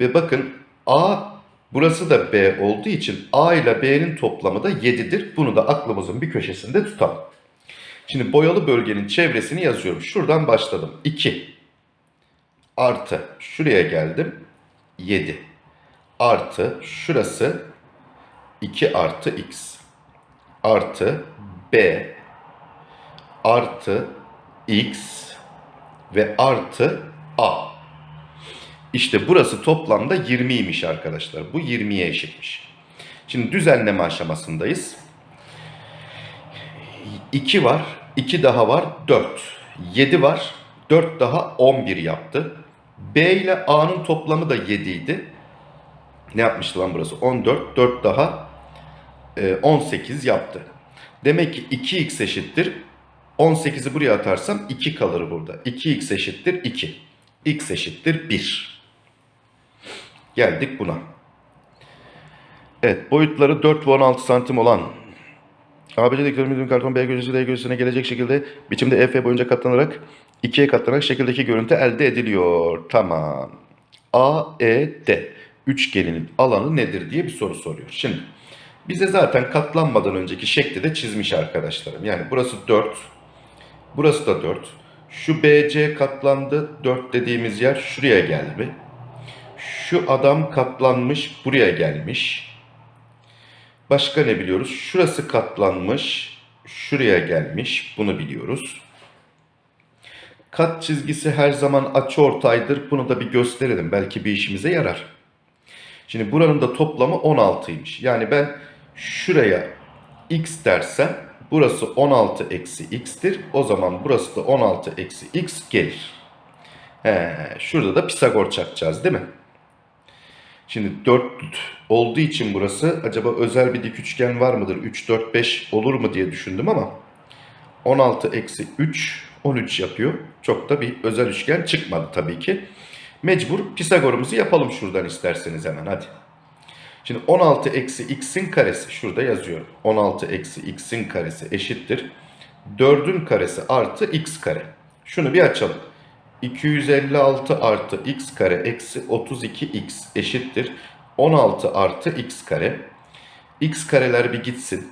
Speaker 1: Ve bakın a burası da b olduğu için a ile b'nin toplamı da 7'dir. Bunu da aklımızın bir köşesinde tutalım. Şimdi boyalı bölgenin çevresini yazıyorum. Şuradan başladım. 2 artı şuraya geldim 7 artı şurası 2 artı x artı b artı x ve artı a. İşte burası toplamda 20'ymiş arkadaşlar. Bu 20'ye eşitmiş. Şimdi düzenleme aşamasındayız. 2 var. 2 daha var. 4. 7 var. 4 daha 11 yaptı. B ile A'nın toplamı da 7 idi. Ne yapmıştı lan burası? 14. 4 daha e, 18 yaptı. Demek ki 2x eşittir. 18'i buraya atarsam 2 kalır burada. 2x eşittir 2. x eşittir 1. Geldik buna. Evet boyutları 4 ve 16 santim olan ABC dikdörtgenin karton B göğsü D göğsüne gelecek şekilde biçimde EF boyunca katlanarak ikiye katlanarak şekildeki görüntü elde ediliyor. Tamam. AED üçgeninin alanı nedir diye bir soru soruyor. Şimdi bize zaten katlanmadan önceki şekli de çizmiş arkadaşlarım. Yani burası 4. Burası da 4. Şu BC katlandı. 4 dediğimiz yer şuraya geldi. Şu adam katlanmış buraya gelmiş. Başka ne biliyoruz? Şurası katlanmış, şuraya gelmiş. Bunu biliyoruz. Kat çizgisi her zaman açıortaydır. Bunu da bir gösterelim. Belki bir işimize yarar. Şimdi buranın da toplamı 16'ymış. Yani ben şuraya x dersem burası 16 eksi x'tir. O zaman burası da 16 eksi x gelir. He, şurada da Pisagor çakacağız değil mi? Şimdi 4 olduğu için burası acaba özel bir dik üçgen var mıdır? 3, 4, 5 olur mu diye düşündüm ama 16 eksi 3, 13 yapıyor. Çok da bir özel üçgen çıkmadı tabii ki. Mecbur Pisagor'umuzu yapalım şuradan isterseniz hemen hadi. Şimdi 16 eksi x'in karesi şurada yazıyorum. 16 eksi x'in karesi eşittir. 4'ün karesi artı x kare. Şunu bir açalım. 256 artı x kare eksi 32x eşittir 16 artı x kare. x kareler bir gitsin.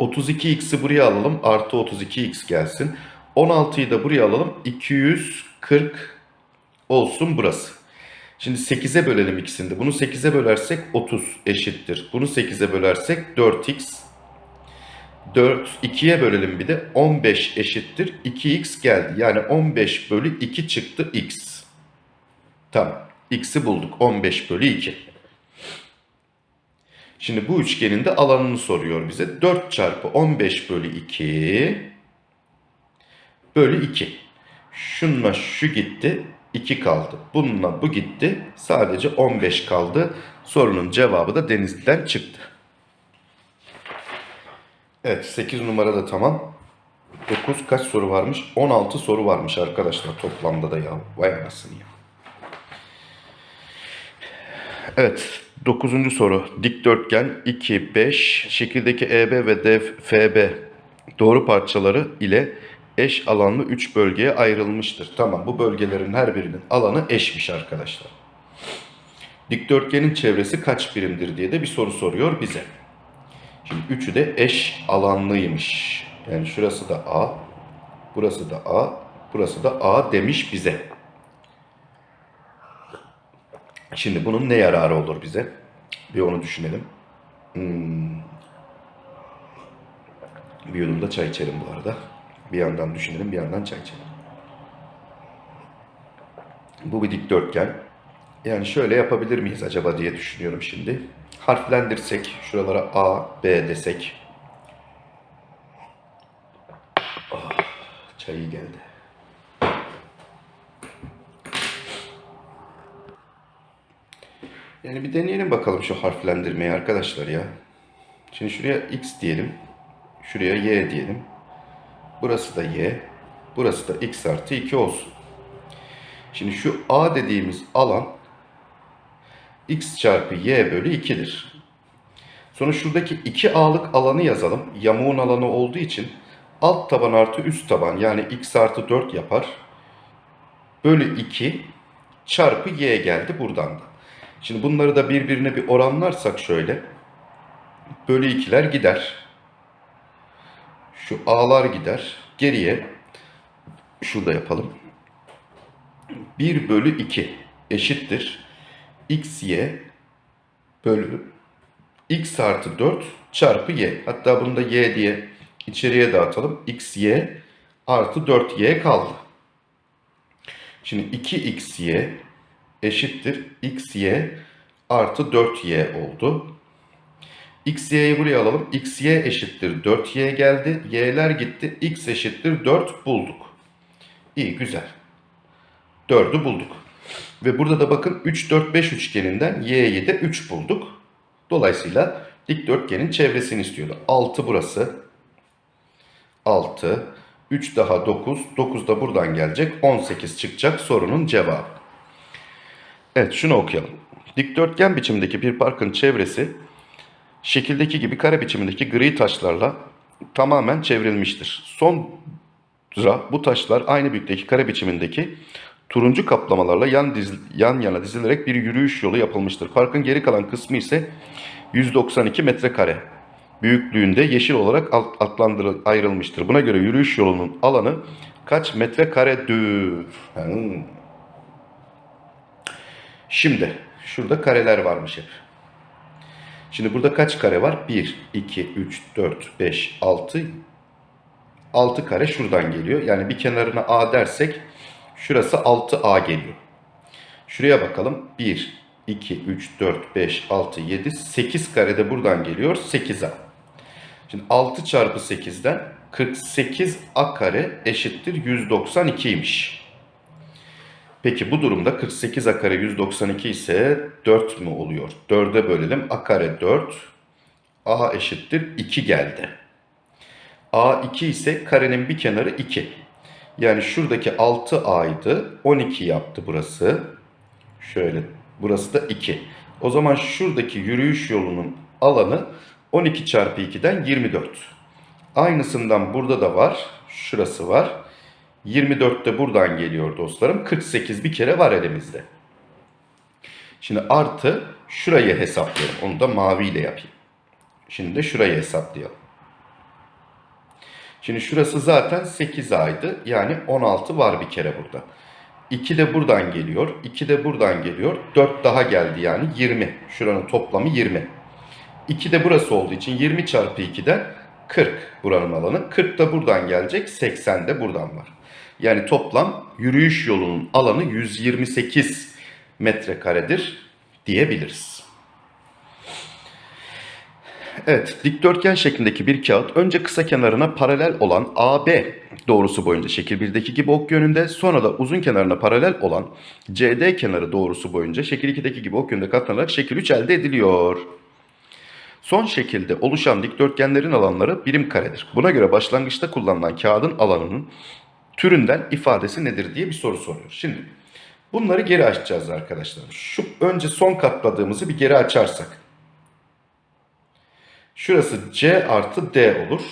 Speaker 1: 32x'i buraya alalım artı 32x gelsin. 16'yı da buraya alalım 240 olsun burası. Şimdi 8'e bölelim ikisini de. Bunu 8'e bölersek 30 eşittir. Bunu 8'e bölersek 4x 4, 2'ye bölelim bir de 15 eşittir 2x geldi. Yani 15 bölü 2 çıktı x. Tamam. X'i bulduk. 15 bölü 2. Şimdi bu üçgenin de alanını soruyor bize. 4 çarpı 15 bölü 2 bölü 2. Şununla şu gitti. 2 kaldı. Bununla bu gitti. Sadece 15 kaldı. Sorunun cevabı da Denizli'den çıktı. Evet 8 numara da tamam. 9 kaç soru varmış? 16 soru varmış arkadaşlar toplamda da ya. Vay anasını ya. Evet 9. soru. Dikdörtgen 2, 5, şekildeki EB ve DFB doğru parçaları ile eş alanlı 3 bölgeye ayrılmıştır. Tamam bu bölgelerin her birinin alanı eşmiş arkadaşlar. Dikdörtgenin çevresi kaç birimdir diye de bir soru soruyor bize. Şimdi üçü de eş alanlıymış. Yani şurası da A, burası da A, burası da A demiş bize. Şimdi bunun ne yararı olur bize? Bir onu düşünelim. Hmm. Bir yudum da çay içelim bu arada. Bir yandan düşünelim, bir yandan çay içelim. Bu bir dikdörtgen. Yani şöyle yapabilir miyiz acaba diye düşünüyorum şimdi. Harflendirsek, şuralara A, B desek. Ah, çay iyi geldi. Yani bir deneyelim bakalım şu harflendirmeyi arkadaşlar ya. Şimdi şuraya X diyelim. Şuraya Y diyelim. Burası da Y. Burası da X artı 2 olsun. Şimdi şu A dediğimiz alan x çarpı y bölü 2'dir. Sonra şuradaki 2a'lık alanı yazalım. Yamuğun alanı olduğu için alt taban artı üst taban yani x artı 4 yapar. Bölü 2 çarpı y geldi buradan da. Şimdi bunları da birbirine bir oranlarsak şöyle. Bölü 2'ler gider. Şu a'lar gider. Geriye şurada yapalım. 1 bölü 2 eşittir xy bölü x artı 4 çarpı y. Hatta bunu da y diye içeriye dağıtalım. xy artı 4y kaldı. Şimdi 2xy eşittir xy artı 4y oldu. Xy'yi buraya alalım. xy eşittir 4y geldi. y'ler gitti. x eşittir 4 bulduk. İyi güzel. 4'ü bulduk. Ve burada da bakın 3, 4, 5 üçgeninden y'yi de 3 bulduk. Dolayısıyla dikdörtgenin çevresini istiyordu. 6 burası. 6. 3 daha 9. 9 da buradan gelecek. 18 çıkacak sorunun cevabı. Evet şunu okuyalım. Dikdörtgen biçimdeki bir parkın çevresi şekildeki gibi kare biçimindeki gri taşlarla tamamen çevrilmiştir. Sonra bu taşlar aynı büyüklükteki kare biçimindeki turuncu kaplamalarla yan, diz, yan yana dizilerek bir yürüyüş yolu yapılmıştır. Parkın geri kalan kısmı ise 192 metrekare büyüklüğünde yeşil olarak adlandırıl ayrılmıştır. Buna göre yürüyüş yolunun alanı kaç metrekaredir? Hmm. Şimdi şurada kareler varmış hep. Şimdi burada kaç kare var? 1, 2, 3, 4, 5, 6. 6 kare şuradan geliyor. Yani bir kenarına A dersek şurası 6A geliyor. Şuraya bakalım. 1, 2, 3, 4, 5, 6, 7, 8 kare de buradan geliyor. 8A. Şimdi 6 çarpı 8'den 48A kare eşittir 192'ymiş. Peki bu durumda 48 a kare 192 ise 4 mü oluyor? 4'e bölelim. a kare 4. a eşittir 2 geldi. a 2 ise karenin bir kenarı 2. Yani şuradaki 6a'ydı. 12 yaptı burası. Şöyle burası da 2. O zaman şuradaki yürüyüş yolunun alanı 12 çarpı 2'den 24. Aynısından burada da var. Şurası var. 24 de buradan geliyor dostlarım. 48 bir kere var elimizde. Şimdi artı şurayı hesaplayalım. Onu da maviyle yapayım. Şimdi de şurayı hesaplayalım. Şimdi şurası zaten 8 aydı. Yani 16 var bir kere burada. 2 de buradan geliyor. 2 de buradan geliyor. 4 daha geldi yani 20. Şuranın toplamı 20. 2 de burası olduğu için 20 çarpı 2'den 40 buranın alanı. 40 da buradan gelecek. 80 de buradan var. Yani toplam yürüyüş yolunun alanı 128 metrekaredir diyebiliriz. Evet, dikdörtgen şeklindeki bir kağıt önce kısa kenarına paralel olan AB doğrusu boyunca şekil 1'deki gibi ok yönünde, sonra da uzun kenarına paralel olan CD kenarı doğrusu boyunca şekil 2'deki gibi ok yönünde katlanarak şekil 3 elde ediliyor. Son şekilde oluşan dikdörtgenlerin alanları birim karedir. Buna göre başlangıçta kullanılan kağıdın alanının türünden ifadesi nedir diye bir soru soruyor. Şimdi bunları geri açacağız arkadaşlar. Şu önce son katladığımızı bir geri açarsak. Şurası C artı D olur.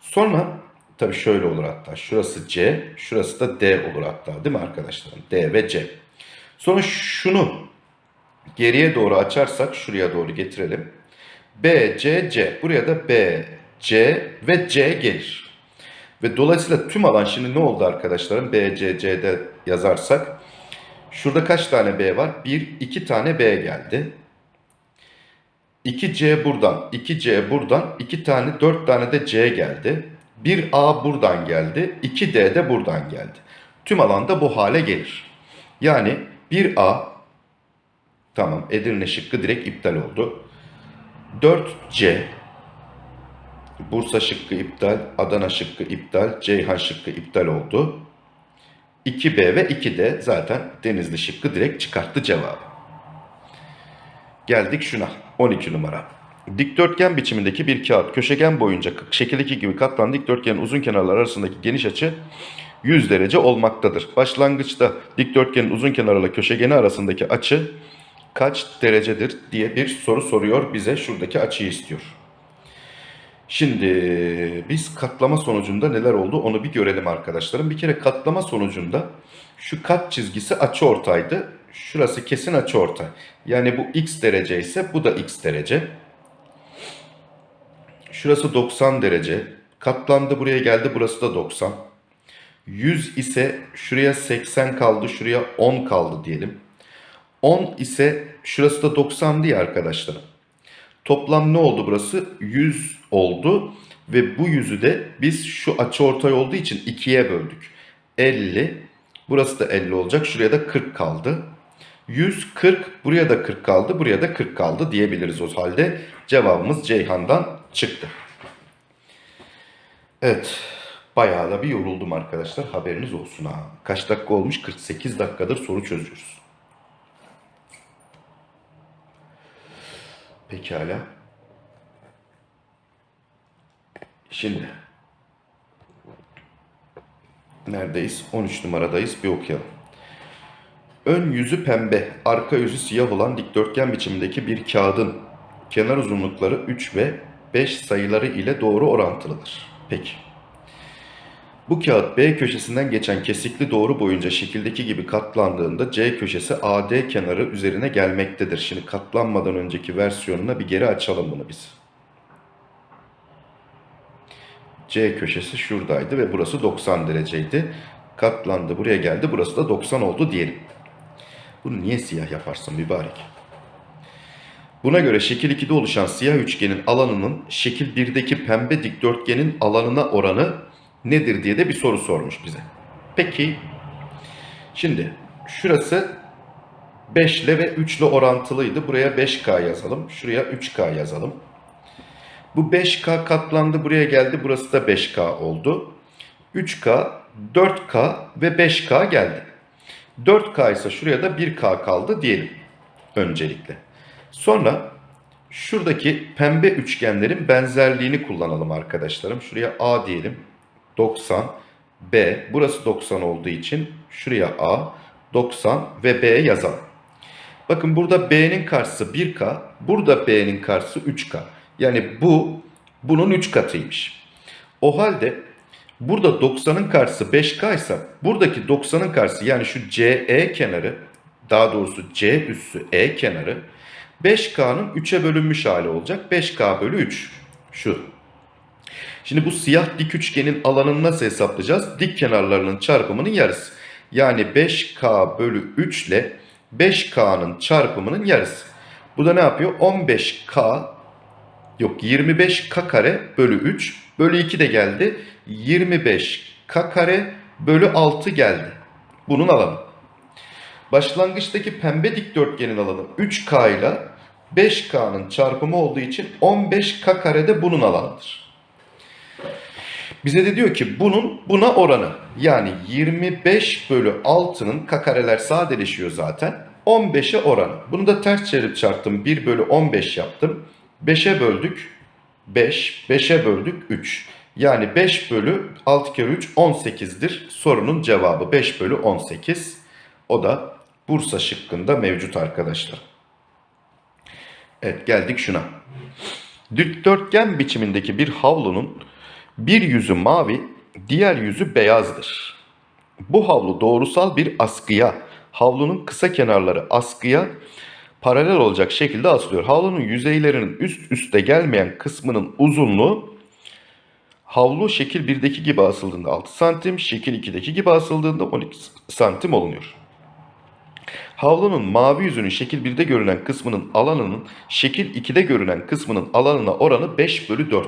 Speaker 1: Sonra tabii şöyle olur hatta. Şurası C, şurası da D olur hatta değil mi arkadaşlarım? D ve C. Sonra şunu geriye doğru açarsak şuraya doğru getirelim. B, C, C. Buraya da B, C ve C gelir. Ve dolayısıyla tüm alan şimdi ne oldu arkadaşlarım? B, yazarsak. Şurada kaç tane B var? 1, 2 tane B geldi. 2C buradan, 2C buradan, 2 tane, 4 tane de C geldi. 1A buradan geldi, 2D de buradan geldi. Tüm alanda bu hale gelir. Yani 1A, tamam Edirne şıkkı direkt iptal oldu. 4C, Bursa şıkkı iptal, Adana şıkkı iptal, Ceyhan şıkkı iptal oldu. 2B ve 2D zaten Denizli şıkkı direkt çıkarttı cevabı. Geldik şuna 12 numara. Dikdörtgen biçimindeki bir kağıt köşegen boyunca şekildeki gibi katlanan dikdörtgenin uzun kenarları arasındaki geniş açı 100 derece olmaktadır. Başlangıçta dikdörtgenin uzun kenarıyla köşegeni arasındaki açı kaç derecedir diye bir soru soruyor bize. Şuradaki açıyı istiyor. Şimdi biz katlama sonucunda neler oldu onu bir görelim arkadaşlarım. Bir kere katlama sonucunda şu kat çizgisi açıortaydı. Şurası kesin açıortay. Yani bu x derece ise bu da x derece. Şurası 90 derece. Katlandı buraya geldi burası da 90. 100 ise şuraya 80 kaldı şuraya 10 kaldı diyelim. 10 ise şurası da 90 diye arkadaşlarım. Toplam ne oldu burası? 100 oldu ve bu yüzü de biz şu açıortay olduğu için ikiye böldük. 50, burası da 50 olacak. Şuraya da 40 kaldı. 140, buraya da 40 kaldı, buraya da 40 kaldı diyebiliriz o halde. Cevabımız Ceyhan'dan çıktı. Evet, bayağı da bir yoruldum arkadaşlar. Haberiniz olsun ha. Kaç dakika olmuş? 48 dakikadır soru çözüyoruz. Pekala. Şimdi neredeyiz? 13 numaradayız. Bir okuyalım. Ön yüzü pembe, arka yüzü siyah olan dikdörtgen biçimindeki bir kağıdın kenar uzunlukları 3 ve 5 sayıları ile doğru orantılıdır. Peki. Bu kağıt B köşesinden geçen kesikli doğru boyunca şekildeki gibi katlandığında C köşesi AD kenarı üzerine gelmektedir. Şimdi katlanmadan önceki versiyonuna bir geri açalım bunu biz. C köşesi şuradaydı ve burası 90 dereceydi. Katlandı buraya geldi burası da 90 oldu diyelim. Bunu niye siyah yaparsın mübarek? Buna göre şekil 2'de oluşan siyah üçgenin alanının şekil 1'deki pembe dikdörtgenin alanına oranı nedir diye de bir soru sormuş bize. Peki şimdi şurası 5 ile ve 3 ile orantılıydı. Buraya 5K yazalım. Şuraya 3K yazalım. Bu 5K katlandı buraya geldi. Burası da 5K oldu. 3K, 4K ve 5K geldi. 4K ise şuraya da 1K kaldı diyelim öncelikle. Sonra şuradaki pembe üçgenlerin benzerliğini kullanalım arkadaşlarım. Şuraya A diyelim. 90 B burası 90 olduğu için şuraya A 90 ve B yazalım. Bakın burada B'nin karşısı 1K, burada B'nin karşısı 3K. Yani bu bunun 3 katıymış. O halde Burada 90'ın karşısı 5K ise buradaki 90'ın karşısı yani şu CE kenarı daha doğrusu C üssü E kenarı 5K'nın 3'e bölünmüş hali olacak. 5K bölü 3 şu. Şimdi bu siyah dik üçgenin alanını nasıl hesaplayacağız? Dik kenarlarının çarpımının yarısı. Yani 5K bölü 3 ile 5K'nın çarpımının yarısı. Bu da ne yapıyor? 15K yok 25K kare bölü 3 bölü 2 de geldi. 25K kare bölü 6 geldi. Bunun alanı. Başlangıçtaki pembe dikdörtgenin alanı 3K ile 5K'nın çarpımı olduğu için 15K kare de bunun alanıdır. Bize de diyor ki bunun buna oranı yani 25 bölü 6'nın k kareler sadeleşiyor zaten 15'e oranı. Bunu da ters çevirip çarptım 1 bölü 15 yaptım. 5'e böldük 5, 5'e böldük 3. Yani 5 bölü 6 kere 3 18'dir. Sorunun cevabı 5 bölü 18. O da Bursa şıkkında mevcut arkadaşlar. Evet geldik şuna. Dikdörtgen biçimindeki bir havlunun bir yüzü mavi, diğer yüzü beyazdır. Bu havlu doğrusal bir askıya, havlunun kısa kenarları askıya paralel olacak şekilde asılıyor. Havlunun yüzeylerinin üst üste gelmeyen kısmının uzunluğu havlu şekil 1'deki gibi asıldığında 6 santim, şekil 2'deki gibi asıldığında 12 santim olunuyor. Havlunun mavi yüzünün şekil 1'de görünen kısmının alanının şekil 2'de görünen kısmının alanına oranı 5 bölü 4'tür.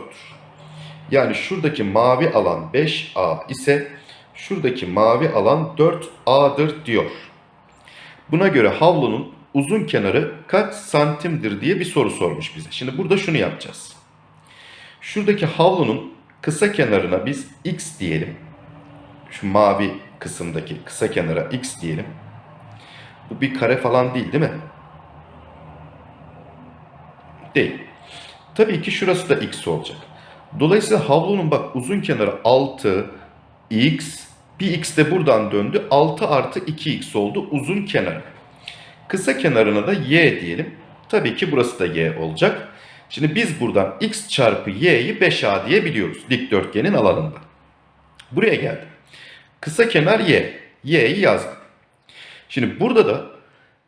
Speaker 1: Yani şuradaki mavi alan 5A ise şuradaki mavi alan 4A'dır diyor. Buna göre havlunun uzun kenarı kaç santimdir diye bir soru sormuş bize. Şimdi burada şunu yapacağız. Şuradaki havlunun kısa kenarına biz x diyelim. Şu mavi kısımdaki kısa kenara x diyelim. Bu bir kare falan değil değil mi? Değil. Tabii ki şurası da x olacak. Dolayısıyla havlunun bak uzun kenarı 6, x, bir x de buradan döndü. 6 artı 2x oldu uzun kenarı. Kısa kenarına da y diyelim. Tabii ki burası da y olacak. Şimdi biz buradan x çarpı y'yi 5a diye biliyoruz dikdörtgenin alanında. Buraya geldim. Kısa kenar y. y'yi yazdım. Şimdi burada da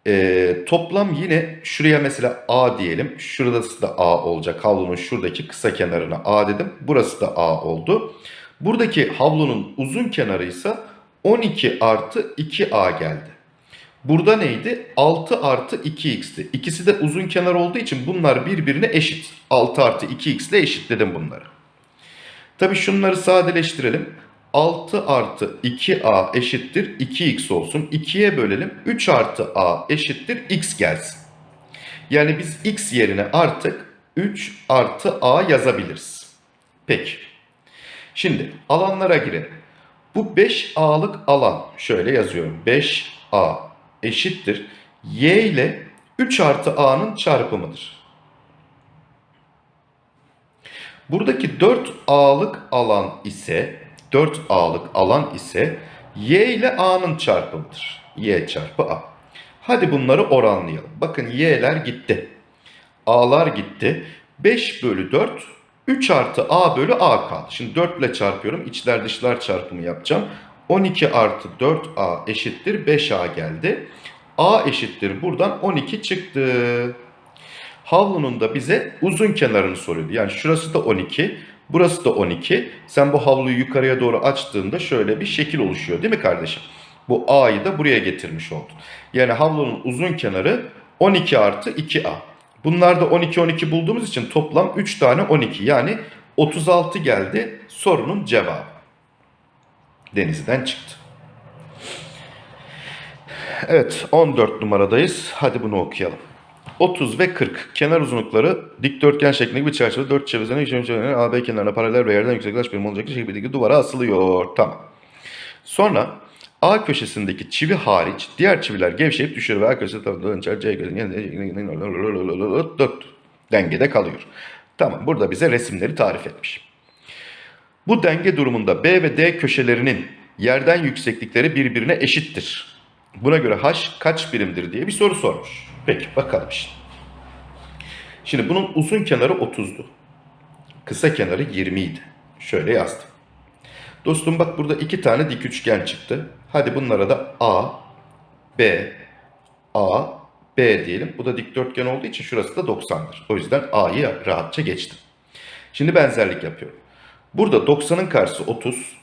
Speaker 1: e, toplam yine şuraya mesela A diyelim. Şurası da A olacak. Havlunun şuradaki kısa kenarına A dedim. Burası da A oldu. Buradaki havlunun uzun kenarı ise 12 artı 2A geldi. Burada neydi? 6 artı 2x'ti. İkisi de uzun kenar olduğu için bunlar birbirine eşit. 6 artı 2x ile eşitledim bunları. Tabi şunları sadeleştirelim. 6 artı 2a eşittir 2x olsun. 2'ye bölelim. 3 artı a eşittir x gelsin. Yani biz x yerine artık 3 artı a yazabiliriz. Peki. Şimdi alanlara girelim. Bu 5a'lık alan şöyle yazıyorum. 5a eşittir. y ile 3 artı a'nın çarpımıdır. Buradaki 4a'lık alan ise 4a'lık alan ise y ile a'nın çarpımıdır. y çarpı a. Hadi bunları oranlayalım. Bakın y'ler gitti. a'lar gitti. 5 bölü 4 3 artı a bölü a kaldı. Şimdi 4 ile çarpıyorum. İçler dışlar çarpımı yapacağım. 12 artı 4a eşittir 5a geldi. a eşittir buradan 12 çıktı. Havlunun da bize uzun kenarını soruyordu. Yani şurası da 12, burası da 12. Sen bu havluyu yukarıya doğru açtığında şöyle bir şekil oluşuyor değil mi kardeşim? Bu A'yı da buraya getirmiş oldun. Yani havlunun uzun kenarı 12 artı 2A. Bunlar da 12 12 bulduğumuz için toplam 3 tane 12 yani 36 geldi sorunun cevabı. Denizden çıktı. Evet 14 numaradayız. Hadi bunu okuyalım. 30 ve 40 kenar uzunlukları dikdörtgen şeklindeki bir çerçeve 4 çevresine çevresine AB kenarına paralel ve yerden yüksek kaç birim olacak şekilde duvara asılıyor. Tamam. Sonra A köşesindeki çivi hariç diğer çiviler gevşeyip düşüyor ve A köşesi tarafından dönüşer C köşesi dengede kalıyor. Tamam burada bize resimleri tarif etmiş. Bu denge durumunda B ve D köşelerinin yerden yükseklikleri birbirine eşittir. Buna göre H kaç birimdir diye bir soru sormuş. Peki bakalım şimdi. Şimdi bunun uzun kenarı 30'du. Kısa kenarı 20 idi. Şöyle yazdım. Dostum bak burada iki tane dik üçgen çıktı. Hadi bunlara da A, B, A, B diyelim. Bu da dikdörtgen olduğu için şurası da 90'dır. O yüzden A'yı rahatça geçtim. Şimdi benzerlik yapıyorum. Burada 90'ın karşısı 30.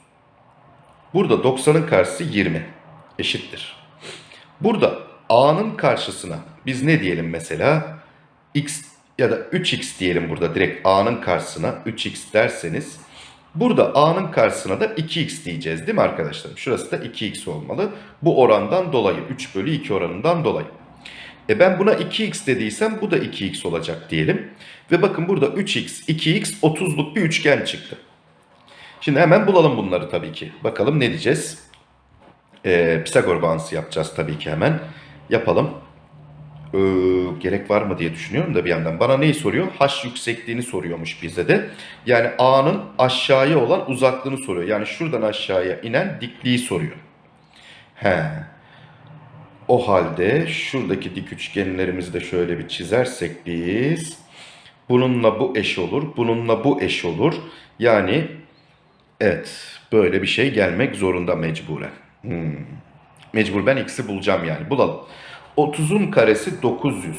Speaker 1: Burada 90'ın karşısı 20. Eşittir. Burada A'nın karşısına biz ne diyelim mesela? X ya da 3X diyelim burada direkt A'nın karşısına 3X derseniz burada A'nın karşısına da 2X diyeceğiz değil mi arkadaşlarım? Şurası da 2X olmalı. Bu orandan dolayı 3 bölü 2 oranından dolayı. E ben buna 2x dediysem bu da 2x olacak diyelim. Ve bakın burada 3x, 2x 30'luk bir üçgen çıktı. Şimdi hemen bulalım bunları tabii ki. Bakalım ne diyeceğiz? Ee, Pisagor bağıntısı yapacağız tabii ki hemen. Yapalım. Ee, gerek var mı diye düşünüyorum da bir yandan. Bana neyi soruyor? H yüksekliğini soruyormuş bize de. Yani A'nın aşağıya olan uzaklığını soruyor. Yani şuradan aşağıya inen dikliği soruyor. He. O halde şuradaki dik üçgenlerimizi de şöyle bir çizersek biz. Bununla bu eş olur. Bununla bu eş olur. Yani evet böyle bir şey gelmek zorunda mecburen. Hmm. Mecbur ben x'i bulacağım yani. Bulalım. 30'un karesi 900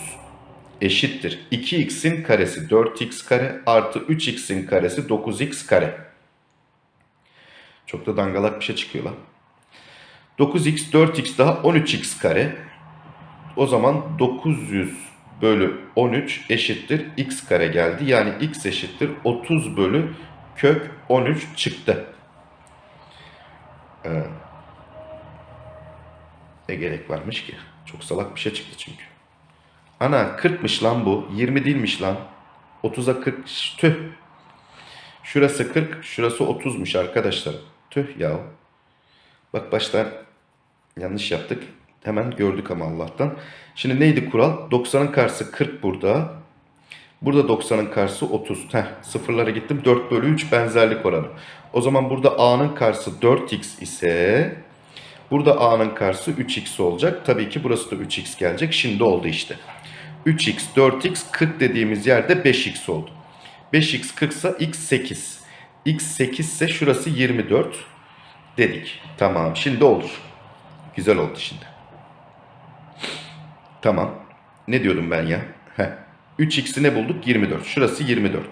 Speaker 1: eşittir. 2x'in karesi 4x kare artı 3x'in karesi 9x kare. Çok da dangalak bir şey çıkıyor lan. 9x 4x daha 13x kare. O zaman 900 bölü 13 eşittir x kare geldi. Yani x eşittir 30 bölü kök 13 çıktı. Ee, ne gerek varmış ki? Çok salak bir şey çıktı çünkü. Ana 40'mış lan bu. 20 değilmiş lan. 30'a 40. Tüh. Şurası 40, şurası 30'muş arkadaşlar. Tüh ya. Bak baştan yanlış yaptık. Hemen gördük ama Allah'tan. Şimdi neydi kural? 90'ın karşısı 40 burada. Burada 90'ın karşısı 30. Heh, sıfırlara gittim. 4 bölü 3 benzerlik oranı. O zaman burada A'nın karşısı 4x ise burada A'nın karşısı 3x olacak. Tabii ki burası da 3x gelecek. Şimdi oldu işte. 3x, 4x, 40 dediğimiz yerde 5x oldu. 5x 40 ise x 8. x 8 ise şurası 24 dedik. Tamam şimdi olur. Güzel oldu şimdi. Tamam. Ne diyordum ben ya? Heh. 3x'i ne bulduk? 24. Şurası 24.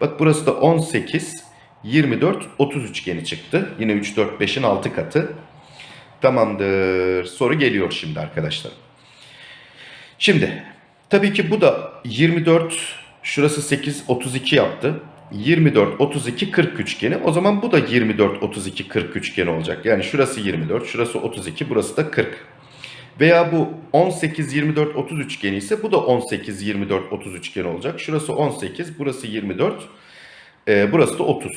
Speaker 1: Bak burası da 18, 24, 30 üçgeni çıktı. Yine 3, 4, 5'in 6 katı. Tamamdır. Soru geliyor şimdi arkadaşlar. Şimdi tabii ki bu da 24, şurası 8, 32 yaptı. 24, 32, 40 üçgeni. O zaman bu da 24, 32, 40 üçgeni olacak. Yani şurası 24, şurası 32, burası da 40. Veya bu 18, 24, 30 üçgeni ise bu da 18, 24, 30 üçgeni olacak. Şurası 18, burası 24, e, burası da 30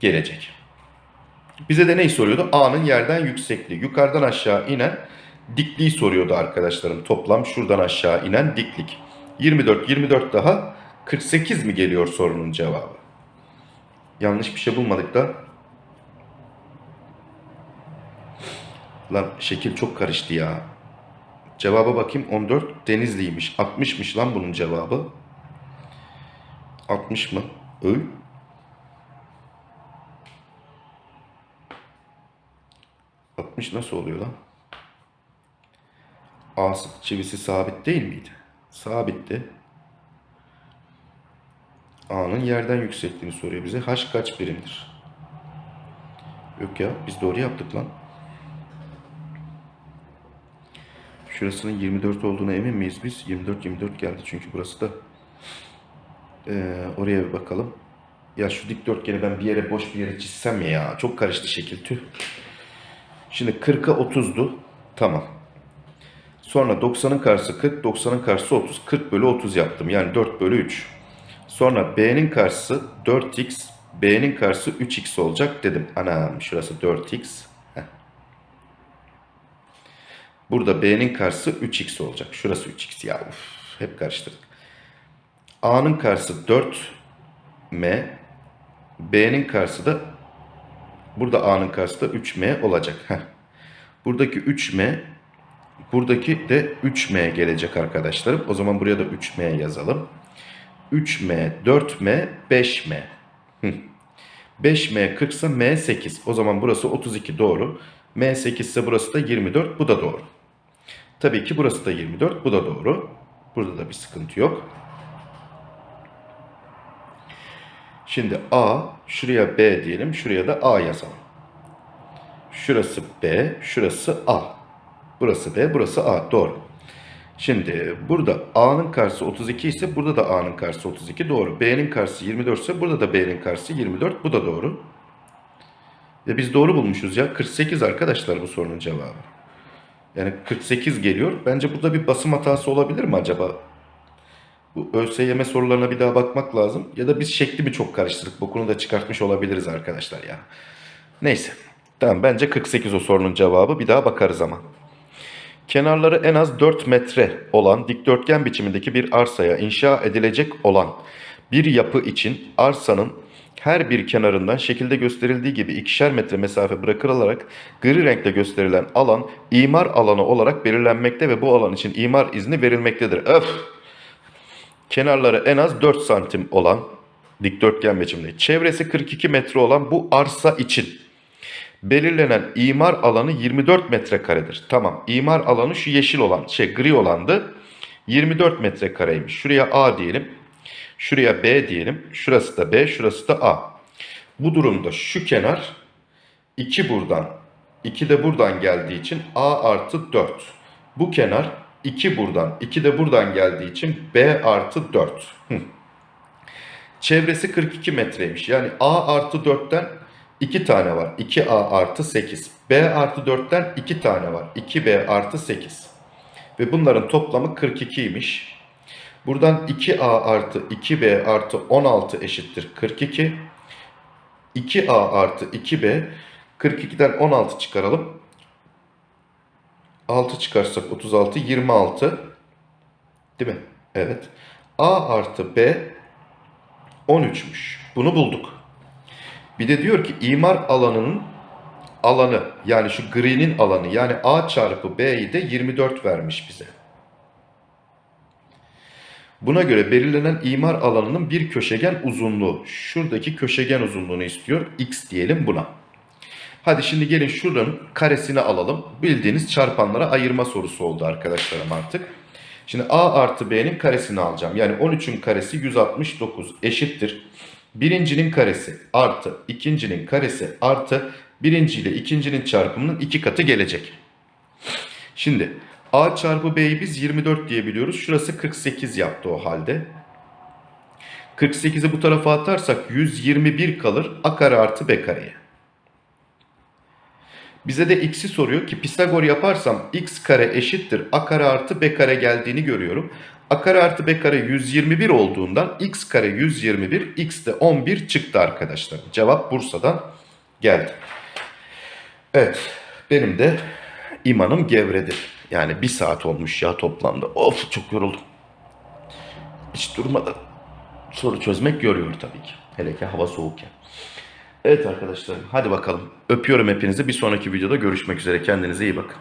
Speaker 1: gelecek. Bize de neyi soruyordu? A'nın yerden yüksekliği. Yukarıdan aşağı inen dikliği soruyordu arkadaşlarım. Toplam şuradan aşağı inen diklik. 24, 24 daha 48 mi geliyor sorunun cevabı? Yanlış bir şey bulmadık da. Lan şekil çok karıştı ya. Cevaba bakayım 14 Denizli'ymiş. 60'mış lan bunun cevabı. 60 mı? Öy. Altmış nasıl oluyor lan? A çivisi sabit değil miydi? Sabitti. A'nın yerden yüksekliğini soruyor bize. H kaç birimdir? Yok ya biz doğru yaptık lan. Şurasının 24 olduğuna emin miyiz biz? 24 24 geldi çünkü burası da. Ee, oraya bir bakalım. Ya şu dikdörtgeni ben bir yere boş bir yere çizsem ya. Çok karıştı şekil tüh. Şimdi 40'a 30'du. Tamam. Sonra 90'ın karşısı 40, 90'ın karşısı 30. 40 bölü 30 yaptım. Yani 4 bölü 3. Sonra B'nin karşısı 4x, B'nin karşısı 3x olacak dedim. Anam şurası 4x. Heh. Burada B'nin karşısı 3x olacak. Şurası 3x ya uf, hep karıştırdık. A'nın karşısı 4m, B'nin karşısı da burada A'nın karşısı da 3m olacak. Heh. Buradaki 3m, buradaki de 3m gelecek arkadaşlarım. O zaman buraya da 3m yazalım. 3m, 4m, 5m. Hı. 5M 40 ise M 8. O zaman burası 32 doğru. M 8 ise burası da 24. Bu da doğru. Tabii ki burası da 24. Bu da doğru. Burada da bir sıkıntı yok. Şimdi A, şuraya B diyelim. Şuraya da A yazalım. Şurası B, şurası A. Burası B, burası A. Doğru. Şimdi burada A'nın karşısı 32 ise burada da A'nın karşısı 32. Doğru. B'nin karşısı 24 ise burada da B'nin karşısı 24. Bu da doğru. Ve biz doğru bulmuşuz ya. 48 arkadaşlar bu sorunun cevabı. Yani 48 geliyor. Bence burada bir basım hatası olabilir mi acaba? Bu ÖSYM sorularına bir daha bakmak lazım. Ya da biz şekli mi çok karıştırdık? Bu konuda çıkartmış olabiliriz arkadaşlar ya. Neyse. Tamam bence 48 o sorunun cevabı. Bir daha bakarız ama. Kenarları en az 4 metre olan dikdörtgen biçimindeki bir arsaya inşa edilecek olan bir yapı için arsanın her bir kenarından şekilde gösterildiği gibi ikişer metre mesafe bırakılarak gri renkle gösterilen alan imar alanı olarak belirlenmekte ve bu alan için imar izni verilmektedir. Öf! Kenarları en az 4 santim olan dikdörtgen biçimde çevresi 42 metre olan bu arsa için belirlenen imar alanı 24 metrekaredir. Tamam imar alanı şu yeşil olan şey gri olandı 24 metrekareymiş. Şuraya A diyelim. Şuraya B diyelim. Şurası da B şurası da A. Bu durumda şu kenar 2 buradan 2 de buradan geldiği için A artı 4. Bu kenar 2 buradan 2 de buradan geldiği için B artı 4. Hı. Çevresi 42 metreymiş. Yani A artı 4'ten 2 tane var. 2A artı 8. B artı 4'ten 2 tane var. 2B artı 8. Ve bunların toplamı 42'ymiş. Buradan 2A artı 2B artı 16 eşittir 42. 2A artı 2B 42'den 16 çıkaralım. 6 çıkarsak 36 26. Değil mi? Evet. A artı B 13'müş. Bunu bulduk. Bir de diyor ki imar alanının alanı yani şu gri'nin alanı yani A çarpı B'yi de 24 vermiş bize. Buna göre belirlenen imar alanının bir köşegen uzunluğu. Şuradaki köşegen uzunluğunu istiyor. X diyelim buna. Hadi şimdi gelin şuranın karesini alalım. Bildiğiniz çarpanlara ayırma sorusu oldu arkadaşlarım artık. Şimdi A artı B'nin karesini alacağım. Yani 13'ün karesi 169 eşittir. Birincinin karesi artı ikincinin karesi artı birinci ile ikincinin çarpımının iki katı gelecek. Şimdi A çarpı B'yi biz 24 diye biliyoruz. Şurası 48 yaptı o halde. 48'i bu tarafa atarsak 121 kalır. A kare artı B kareye. Bize de x'i soruyor ki Pisagor yaparsam x kare eşittir a kare artı b kare geldiğini görüyorum. a kare artı b kare 121 olduğundan x kare 121 x de 11 çıktı arkadaşlar. Cevap Bursa'dan geldi. Evet benim de imanım gevredir. Yani bir saat olmuş ya toplamda. Of çok yoruldum. Hiç durmadan soru çözmek yoruyor tabii ki. Hele ki hava soğukken. Evet arkadaşlarım hadi bakalım. Öpüyorum hepinizi. Bir sonraki videoda görüşmek üzere. Kendinize iyi bakın.